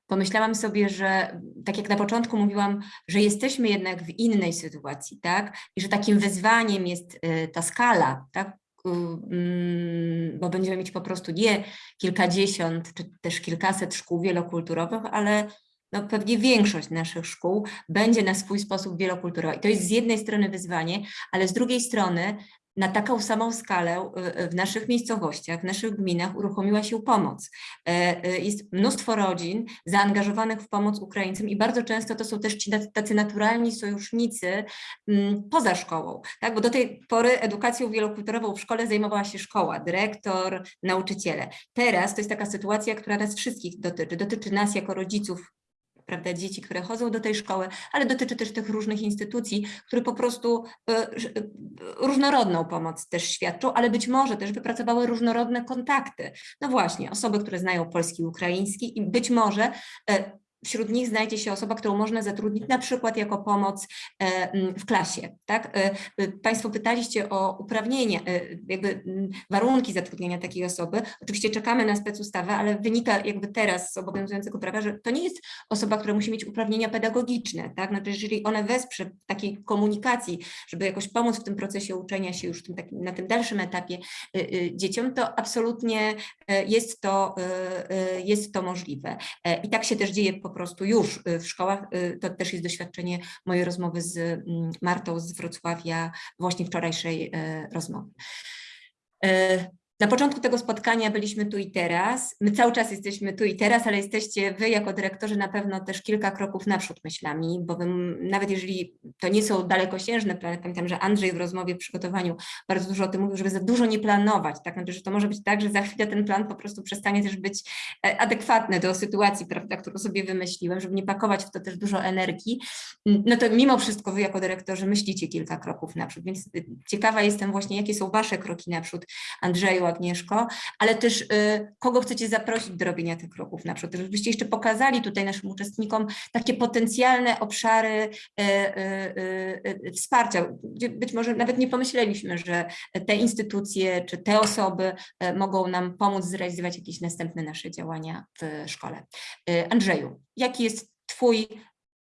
pomyślałam sobie, że tak jak na początku mówiłam, że jesteśmy jednak w innej sytuacji, tak? I że takim wyzwaniem jest ta skala, tak? Mm, Bo będziemy mieć po prostu nie kilkadziesiąt czy też kilkaset szkół wielokulturowych, ale no pewnie większość naszych szkół będzie na swój sposób wielokulturowa. I to jest z jednej strony wyzwanie, ale z drugiej strony na taką samą skalę y, y, w naszych miejscowościach, w naszych gminach uruchomiła się pomoc. E, y, Jest mnóstwo rodzin zaangażowanych w pomoc Ukraińcom i bardzo często to są też ci tacy- naturalni sojusznicy mm, poza szkołą, tak? bo do tej pory edukacją wielokulturową w szkole zajmowała się szkoła, dyrektor, nauczyciele. Teraz to jest taka sytuacja, która nas wszystkich dotyczy. Dotyczy nas jako rodziców prawda, dzieci, które chodzą do tej szkoły, ale dotyczy też tych różnych instytucji, które po prostu e, e, różnorodną pomoc też świadczą, ale być może też wypracowały różnorodne kontakty. No właśnie, osoby, które znają polski i ukraiński i być może e, wśród nich znajdzie się osoba, którą można zatrudnić na przykład jako pomoc e, w klasie. Tak? E, Państwo pytaliście o uprawnienia, e, jakby warunki zatrudnienia takiej osoby. Oczywiście czekamy na specustawę, ale wynika jakby teraz z obowiązującego prawa, że to nie jest osoba, która musi mieć uprawnienia pedagogiczne, tak? Znaczy, jeżeli one wesprze takiej komunikacji, żeby jakoś pomóc w tym procesie uczenia się już tym takim, na tym dalszym etapie dzieciom, to absolutnie jest to, jest to możliwe. I tak się też dzieje po prostu już y, w szkołach. Y, To też jest doświadczenie mojej rozmowy z mm, Martą z Wrocławia, właśnie wczorajszej e, rozmowy. E, Na początku tego spotkania byliśmy tu i teraz. My cały czas jesteśmy tu i teraz, ale jesteście wy jako dyrektorzy na pewno też kilka kroków naprzód myślami, bo wy, nawet jeżeli to nie są dalekosiężne plany, pamiętam, że Andrzej w rozmowie, w przygotowaniu bardzo dużo o tym mówił, żeby za dużo nie planować, tak, znaczy, że to może być tak, że za chwilę ten plan po prostu przestanie też być e, adekwatny do sytuacji, prawda, którą sobie wymyśliłem, żeby nie pakować w to też dużo energii, no to mimo wszystko wy jako dyrektorzy myślicie kilka kroków naprzód, więc y, ciekawa jestem właśnie, jakie są wasze kroki naprzód, Andrzeju, Agnieszko, ale też y, kogo chcecie zaprosić do robienia tych kroków naprzód, żebyście jeszcze pokazali tutaj naszym uczestnikom takie potencjalne obszary y, y, wsparcia, gdzie być może nawet nie pomyśleliśmy, że te instytucje czy te osoby mogą nam pomóc zrealizować jakieś następne nasze działania w szkole. Andrzeju, jaki jest twój,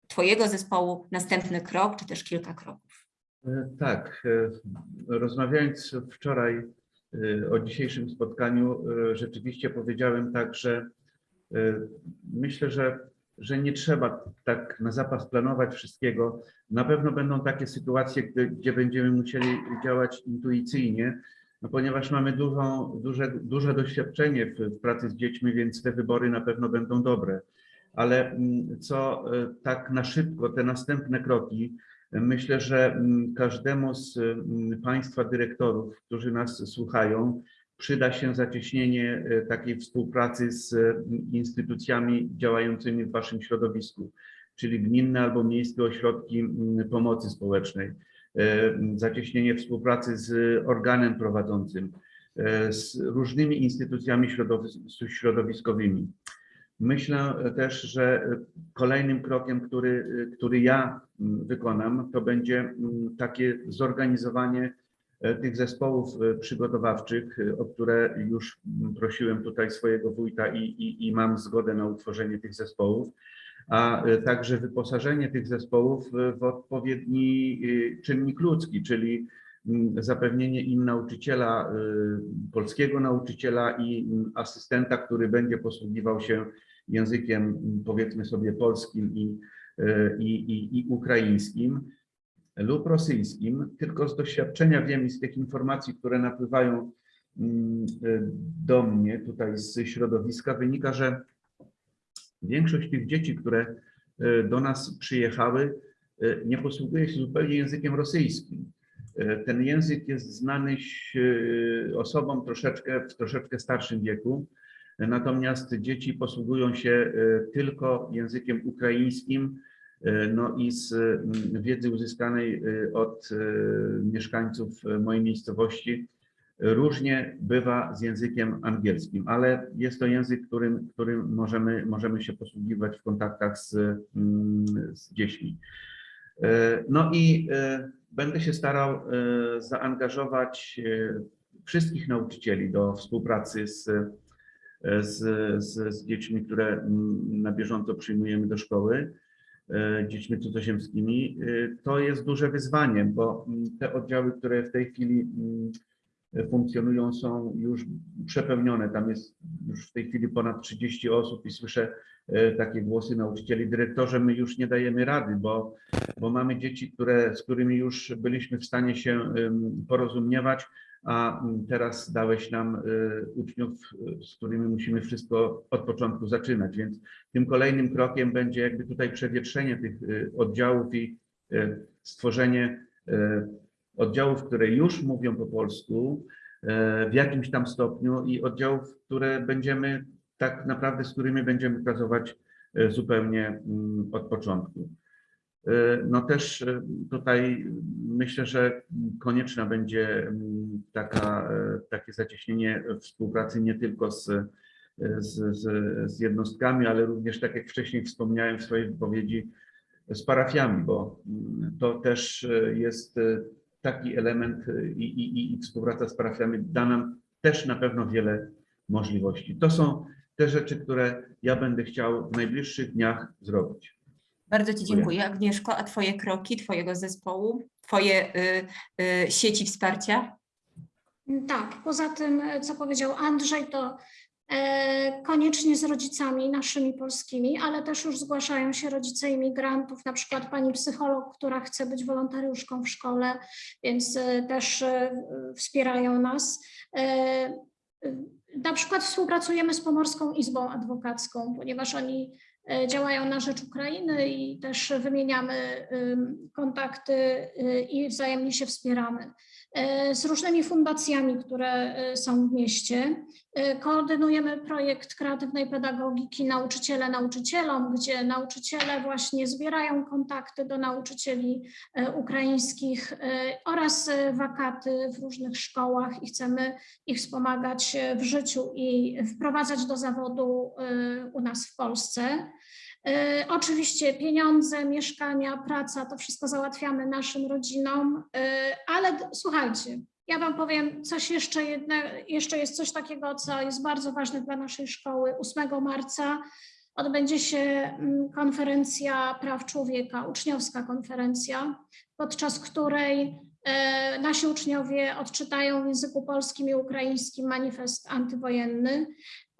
twojego zespołu następny krok, czy też kilka kroków? E, Tak, e, rozmawiając wczoraj o dzisiejszym spotkaniu, e, rzeczywiście powiedziałem tak, że e, myślę, że, że nie trzeba tak na zapas planować wszystkiego. Na pewno będą takie sytuacje, gdy, gdzie będziemy musieli działać intuicyjnie, no ponieważ mamy dużą, duże, duże doświadczenie w, w pracy z dziećmi, więc te wybory na pewno będą dobre. Ale mm, co tak na szybko, te następne kroki, Myślę, że mm, każdemu z mm, Państwa dyrektorów, którzy nas słuchają, przyda się zacieśnienie e, takiej współpracy z e, instytucjami działającymi w Waszym środowisku, czyli gminne albo miejskie ośrodki pomocy społecznej, e, zacieśnienie współpracy z organem prowadzącym, e, z różnymi instytucjami środowis- środowiskowymi. Myślę też, że kolejnym krokiem, który, który ja wykonam, to będzie takie zorganizowanie e, tych zespołów e, przygotowawczych, e, o które już prosiłem tutaj swojego wójta i, i, i mam zgodę na utworzenie tych zespołów, a e, także wyposażenie tych zespołów e, w odpowiedni e, czynnik ludzki, czyli zapewnienie im nauczyciela, e, polskiego nauczyciela i mm, asystenta, który będzie posługiwał się językiem mm, powiedzmy sobie polskim i, e, i, i, i ukraińskim lub rosyjskim, tylko z doświadczenia wiem i z tych informacji, które napływają mm, e, do mnie tutaj z środowiska, wynika, że większość tych dzieci, które do nas przyjechały, nie posługuje się zupełnie językiem rosyjskim. E, Ten język jest znany e, osobom troszeczkę w troszeczkę starszym wieku, Natomiast dzieci posługują się e, tylko językiem ukraińskim, no i z mm, wiedzy uzyskanej od mieszkańców mojej miejscowości różnie bywa z językiem angielskim, ale jest to język, którym, którym możemy, możemy się posługiwać w kontaktach z, mm, z dziećmi. No i będę się starał e, zaangażować e, wszystkich nauczycieli do współpracy z z, z, z dziećmi, które na bieżąco przyjmujemy do szkoły, e, dziećmi cudzoziemskimi. E, To jest duże wyzwanie, bo te oddziały, które w tej chwili funkcjonują, są już przepełnione. Tam jest już w tej chwili ponad 30 osób i słyszę e, takie głosy nauczycieli, dyrektorze, my już nie dajemy rady, bo, bo mamy dzieci, które, z którymi już byliśmy w stanie się porozumiewać, a teraz dałeś nam y, uczniów, z którymi musimy wszystko od początku zaczynać, więc tym kolejnym krokiem będzie jakby tutaj przewietrzenie tych y, oddziałów i stworzenie oddziałów, które już mówią po polsku y, w jakimś tam stopniu i oddziałów, które będziemy tak naprawdę, z którymi będziemy pracować y, zupełnie mm, od początku. Y, No też tutaj myślę, że konieczna będzie mm, taka, e, takie zacieśnienie współpracy nie tylko z, z, z, z jednostkami, ale również, tak jak wcześniej wspomniałem w swojej wypowiedzi, z parafiami, bo mm, to też e, jest e, taki element e, i, i, i współpraca z parafiami da nam też na pewno wiele możliwości. To są te rzeczy, które ja będę chciał w najbliższych dniach zrobić. Bardzo Ci Dziękuję. Agnieszko. A Twoje kroki, Twojego zespołu, Twoje y, y, sieci wsparcia? Tak, poza tym, co powiedział Andrzej, to koniecznie z rodzicami naszymi polskimi, ale też już zgłaszają się rodzice imigrantów, na przykład pani psycholog, która chce być wolontariuszką w szkole, więc e, też e, wspierają nas. E, e, Na przykład współpracujemy z Pomorską Izbą Adwokacką, ponieważ oni e, działają na rzecz Ukrainy i też wymieniamy ym, kontakty i wzajemnie się wspieramy e, z różnymi fundacjami, które e, są w mieście. E, Koordynujemy projekt kreatywnej pedagogiki Nauczyciele nauczycielom, gdzie nauczyciele właśnie zbierają kontakty do nauczycieli e, ukraińskich e, oraz e, wakaty w różnych szkołach i chcemy ich wspomagać e, w życiu i wprowadzać do zawodu e, u nas w Polsce. E, Oczywiście pieniądze, mieszkania, praca, to wszystko załatwiamy naszym rodzinom, e, ale słuchajcie, ja Wam powiem coś jeszcze jedne, jeszcze jest coś takiego, co jest bardzo ważne dla naszej szkoły. 8 marca odbędzie się mm, konferencja praw człowieka, uczniowska konferencja, podczas której e, nasi uczniowie odczytają w języku polskim i ukraińskim manifest antywojenny.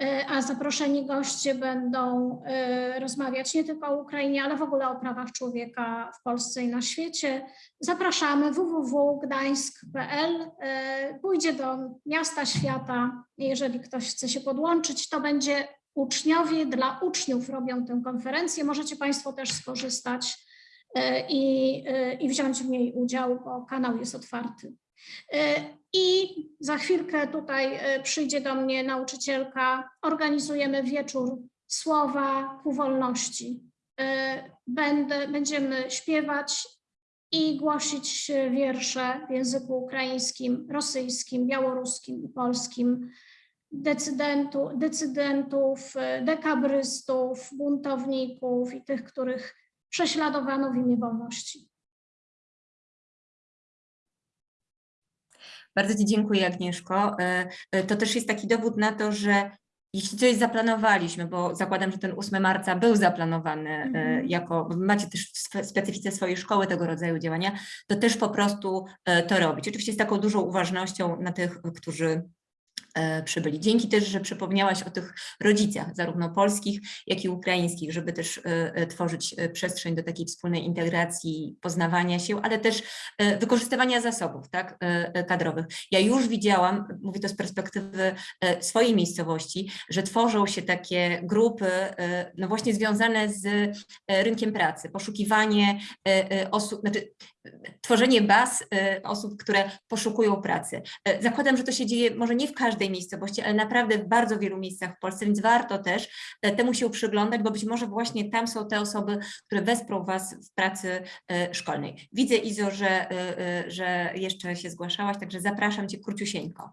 E, a zaproszeni goście będą e, rozmawiać nie tylko o Ukrainie, ale w ogóle o prawach człowieka w Polsce i na świecie. Zapraszamy www.gdańsk.pl. E, Pójdzie do miasta świata. Jeżeli ktoś chce się podłączyć, to będzie uczniowie dla uczniów robią tę konferencję. Możecie Państwo też skorzystać i, i wziąć w niej udział, bo kanał jest otwarty. E, I za chwilkę tutaj e, przyjdzie do mnie nauczycielka. Organizujemy wieczór słowa ku wolności. E, Będę, będziemy śpiewać i głosić wiersze w języku ukraińskim, rosyjskim, białoruskim i polskim decydentu, decydentów, dekabrystów, buntowników i tych, których prześladowano w imię wolności. Bardzo Ci dziękuję, Agnieszko. E, e, To też jest taki dowód na to, że jeśli coś zaplanowaliśmy, bo zakładam, że ten 8 marca był zaplanowany e, Mhm. jako, macie też w specyfice swojej szkoły tego rodzaju działania, to też po prostu to robić. Oczywiście z taką dużą uważnością na tych, którzy przybyli. Dzięki też, że przypomniałaś o tych rodzicach, zarówno polskich, jak i ukraińskich, żeby też e, e, tworzyć e, przestrzeń do takiej wspólnej integracji, poznawania się, ale też e, wykorzystywania zasobów tak, e, e, kadrowych. Ja już widziałam, mówię to z perspektywy e, swojej miejscowości, że tworzą się takie grupy, e, no właśnie związane z e, rynkiem pracy, poszukiwanie e, e, osób, znaczy e, tworzenie baz e, osób, które poszukują pracy. E, Zakładam, że to się dzieje może nie w każdej miejscowości, ale naprawdę w bardzo wielu miejscach w Polsce, więc warto też e, temu się przyglądać, bo być może właśnie tam są te osoby, które wesprą Was w pracy e, szkolnej. Widzę, Izo, że, e, że jeszcze się zgłaszałaś, także zapraszam Cię króciusieńko.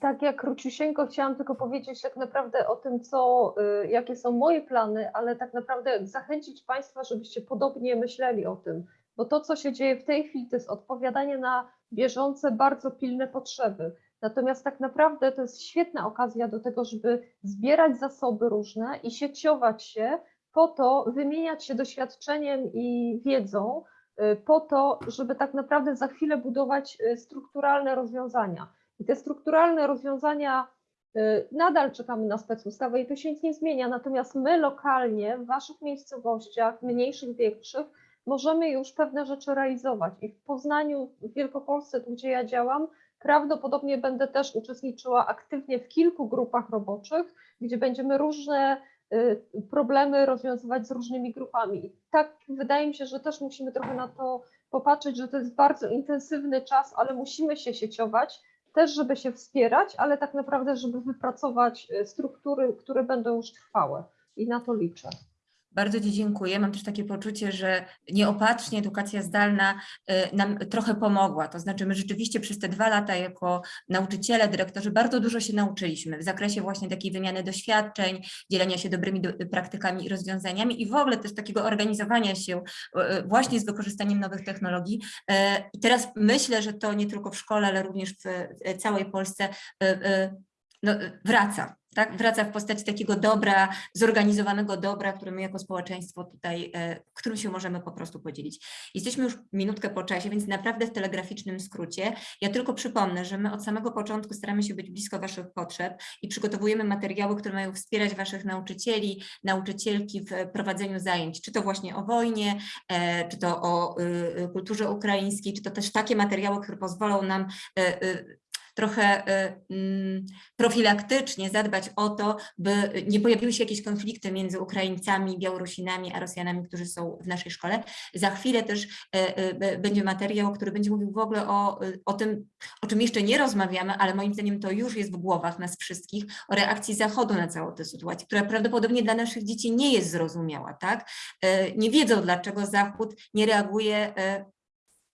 Tak jak króciusieńko chciałam tylko powiedzieć tak naprawdę o tym, co, jakie są moje plany, ale tak naprawdę zachęcić Państwa, żebyście podobnie myśleli o tym, bo to, co się dzieje w tej chwili, to jest odpowiadanie na bieżące, bardzo pilne potrzeby. Natomiast tak naprawdę to jest świetna okazja do tego, żeby zbierać zasoby różne i sieciować się po to, wymieniać się doświadczeniem i wiedzą, y, po to, żeby tak naprawdę za chwilę budować y, strukturalne rozwiązania. I te strukturalne rozwiązania y, nadal czekamy na specustawę i to się nic nie zmienia. Natomiast my lokalnie, w Waszych miejscowościach, mniejszych, większych, możemy już pewne rzeczy realizować. I w Poznaniu, w Wielkopolsce, tu gdzie ja działam, prawdopodobnie będę też uczestniczyła aktywnie w kilku grupach roboczych, gdzie będziemy różne y, problemy rozwiązywać z różnymi grupami. Tak wydaje mi się, że też musimy trochę na to popatrzeć, że to jest bardzo intensywny czas, ale musimy się sieciować, też żeby się wspierać, ale tak naprawdę, żeby wypracować y, struktury, które będą już trwałe. I na to liczę. Bardzo Ci dziękuję. Mam też takie poczucie, że nieopatrznie edukacja zdalna y, nam trochę pomogła. To znaczy, my rzeczywiście przez te dwa lata jako nauczyciele, dyrektorzy bardzo dużo się nauczyliśmy w zakresie właśnie takiej wymiany doświadczeń, dzielenia się dobrymi do, praktykami i rozwiązaniami i w ogóle też takiego organizowania się y, y, właśnie z wykorzystaniem nowych technologii. I teraz myślę, że to nie tylko w szkole, ale również w całej Polsce no, wraca. Tak, wraca w postaci takiego dobra, zorganizowanego dobra, które my jako społeczeństwo tutaj, e, którym się możemy po prostu podzielić. Jesteśmy już minutkę po czasie, więc naprawdę w telegraficznym skrócie. Ja tylko przypomnę, że my od samego początku staramy się być blisko Waszych potrzeb i przygotowujemy materiały, które mają wspierać Waszych nauczycieli, nauczycielki w prowadzeniu zajęć, czy to właśnie o wojnie, e, czy to o y, y, kulturze ukraińskiej, czy to też takie materiały, które pozwolą nam e, y, trochę y, mm, profilaktycznie zadbać o to, by nie pojawiły się jakieś konflikty między Ukraińcami, Białorusinami, a Rosjanami, którzy są w naszej szkole. Za chwilę też e, e, będzie materiał, który będzie mówił w ogóle o, y, o tym, o czym jeszcze nie rozmawiamy, ale moim zdaniem to już jest w głowach nas wszystkich, o reakcji Zachodu na całą tę sytuację, która prawdopodobnie dla naszych dzieci nie jest zrozumiała, tak? Nie wiedzą, dlaczego Zachód nie reaguje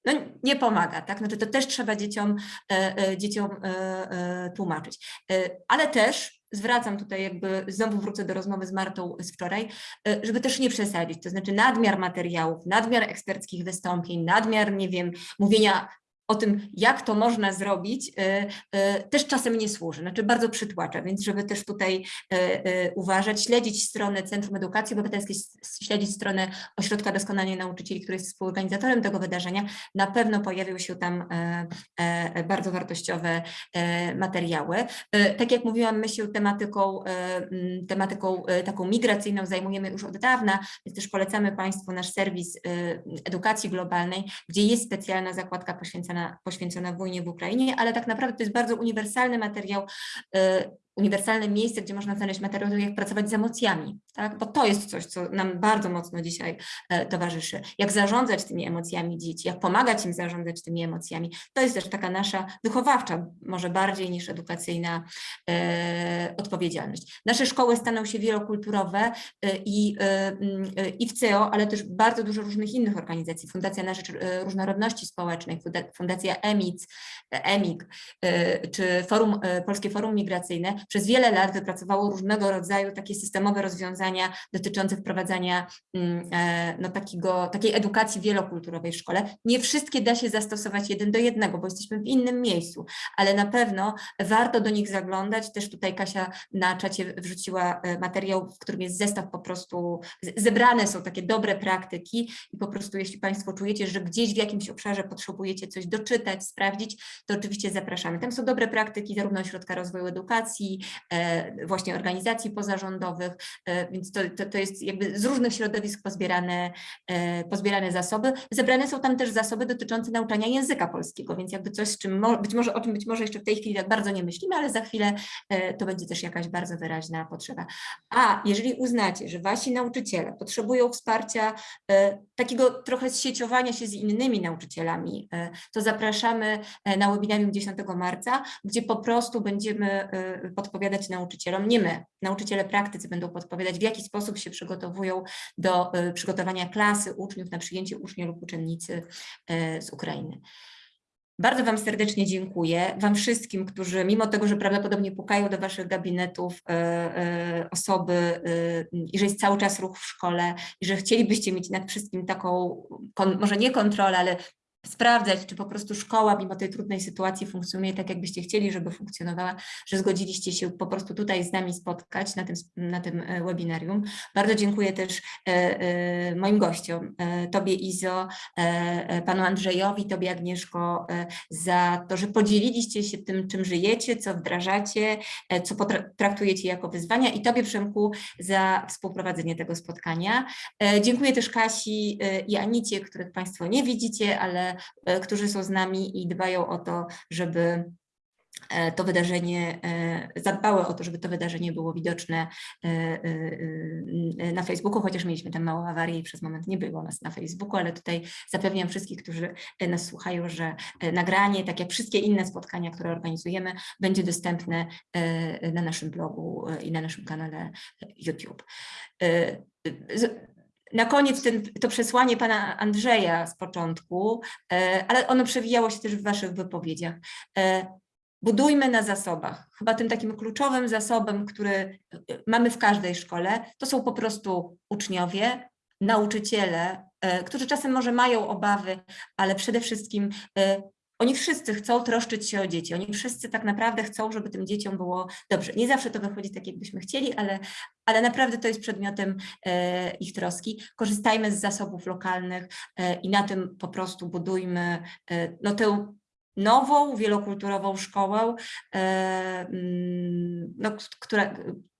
no, nie pomaga, tak? Znaczy to też trzeba dzieciom, e, e, dzieciom e, tłumaczyć. Ale też zwracam tutaj jakby, znowu wrócę do rozmowy z Martą z wczoraj, żeby też nie przesadzić, to znaczy nadmiar materiałów, nadmiar eksperckich wystąpień, nadmiar, nie wiem, mówienia o tym, jak to można zrobić, e, e, też czasem nie służy, znaczy bardzo przytłacza, więc żeby też tutaj e, uważać, śledzić stronę Centrum Edukacji Obywatelskiej, śledzić stronę Ośrodka Doskonalenia Nauczycieli, który jest współorganizatorem tego wydarzenia, na pewno pojawią się tam bardzo wartościowe materiały. Tak jak mówiłam, my się tematyką, tematyką taką migracyjną zajmujemy już od dawna, więc też polecamy Państwu nasz serwis edukacji globalnej, gdzie jest specjalna zakładka poświęcona, poświęcona wojnie w Ukrainie, ale tak naprawdę to jest bardzo uniwersalny materiał, e, uniwersalne miejsce, gdzie można znaleźć materiał, jak pracować z emocjami, tak? bo to jest coś, co nam bardzo mocno dzisiaj e, towarzyszy. Jak zarządzać tymi emocjami dzieci, jak pomagać im zarządzać tymi emocjami. To jest też taka nasza wychowawcza, może bardziej niż edukacyjna e, odpowiedzialność. Nasze szkoły staną się wielokulturowe e, i, e, e, w CEO, ale też bardzo dużo różnych innych organizacji. Fundacja na Rzecz e, Różnorodności Społecznej, Funda- Fundacja EMIC, e, EMIG, e, czy Forum, Polskie Forum Migracyjne przez wiele lat wypracowało różnego rodzaju takie systemowe rozwiązania dotyczące wprowadzania mm, e, no, takiego, takiej edukacji wielokulturowej w szkole. Nie wszystkie da się zastosować jeden do jednego, bo jesteśmy w innym miejscu, ale na pewno warto do nich zaglądać. Też tutaj Kasia na czacie wrzuciła e, materiał, w którym jest zestaw po prostu, zebrane są takie dobre praktyki i po prostu jeśli Państwo czujecie, że gdzieś w jakimś obszarze potrzebujecie coś doczytać, sprawdzić, to oczywiście zapraszamy. Tam są dobre praktyki zarówno Ośrodka Rozwoju Edukacji, e, właśnie organizacji pozarządowych, e, więc to, to, to jest jakby z różnych środowisk pozbierane, e, pozbierane zasoby. Zebrane są tam też zasoby dotyczące nauczania języka polskiego, więc jakby coś, z czym być może, o czym być może jeszcze w tej chwili tak bardzo nie myślimy, ale za chwilę to będzie też jakaś bardzo wyraźna potrzeba. A jeżeli uznacie, że wasi nauczyciele potrzebują wsparcia takiego trochę sieciowania się z innymi nauczycielami, to zapraszamy na webinarium 10 marca, gdzie po prostu będziemy e, podpowiadać nauczycielom, nie my, nauczyciele praktycy będą podpowiadać, w jaki sposób się przygotowują do e, przygotowania klasy uczniów na przyjęcie ucznia lub uczennicy e, z Ukrainy. Bardzo Wam serdecznie dziękuję. Wam wszystkim, którzy mimo tego, że prawdopodobnie pukają do Waszych gabinetów e, e, osoby e, i że jest cały czas ruch w szkole i że chcielibyście mieć nad wszystkim taką, kon, może nie kontrolę, ale sprawdzać, czy po prostu szkoła mimo tej trudnej sytuacji funkcjonuje tak, jakbyście chcieli, żeby funkcjonowała, że zgodziliście się po prostu tutaj z nami spotkać na tym, na tym e, webinarium. Bardzo dziękuję też e, e, moim gościom, Tobie Izo, Panu Andrzejowi, Tobie Agnieszko, za to, że podzieliliście się tym, czym żyjecie, co wdrażacie, co traktujecie jako wyzwania i Tobie Przemku za współprowadzenie tego spotkania. Dziękuję też Kasi i Anicie, których Państwo nie widzicie, ale którzy są z nami i dbają o to, żeby e, to wydarzenie, e, zadbały o to, żeby to wydarzenie było widoczne e, e, e, na Facebooku, chociaż mieliśmy tam małą awarię i przez moment nie było nas na Facebooku, ale tutaj zapewniam wszystkich, którzy e, nas słuchają, że e, nagranie, tak jak wszystkie inne spotkania, które organizujemy, będzie dostępne e, na naszym blogu e, i na naszym kanale YouTube. Na koniec ten, to przesłanie pana Andrzeja z początku, e, ale ono przewijało się też w waszych wypowiedziach. E, Budujmy na zasobach. Chyba tym takim kluczowym zasobem, który e, mamy w każdej szkole, to są po prostu uczniowie, nauczyciele, którzy czasem może mają obawy, ale przede wszystkim oni wszyscy chcą troszczyć się o dzieci. Oni wszyscy tak naprawdę chcą, żeby tym dzieciom było dobrze. Nie zawsze to wychodzi tak, jakbyśmy chcieli, ale, ale naprawdę to jest przedmiotem e, ich troski. Korzystajmy z zasobów lokalnych e, i na tym po prostu budujmy e, no, tę nową, wielokulturową szkołę, no, która,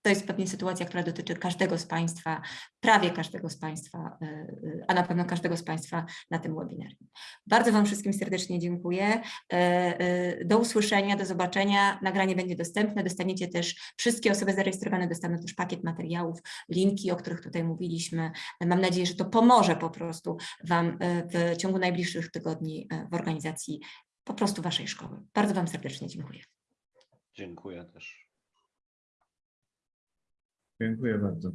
to jest pewnie sytuacja, która dotyczy każdego z Państwa, prawie każdego z Państwa, e, a na pewno każdego z Państwa na tym webinarium. Bardzo Wam wszystkim serdecznie dziękuję. E, e, Do usłyszenia, do zobaczenia. Nagranie będzie dostępne. Dostaniecie też, wszystkie osoby zarejestrowane dostaną też pakiet materiałów, linki, o których tutaj mówiliśmy. Mam nadzieję, że to pomoże po prostu Wam w ciągu najbliższych tygodni w organizacji po prostu Waszej szkoły. Bardzo Wam serdecznie dziękuję. Dziękuję też. Dziękuję bardzo.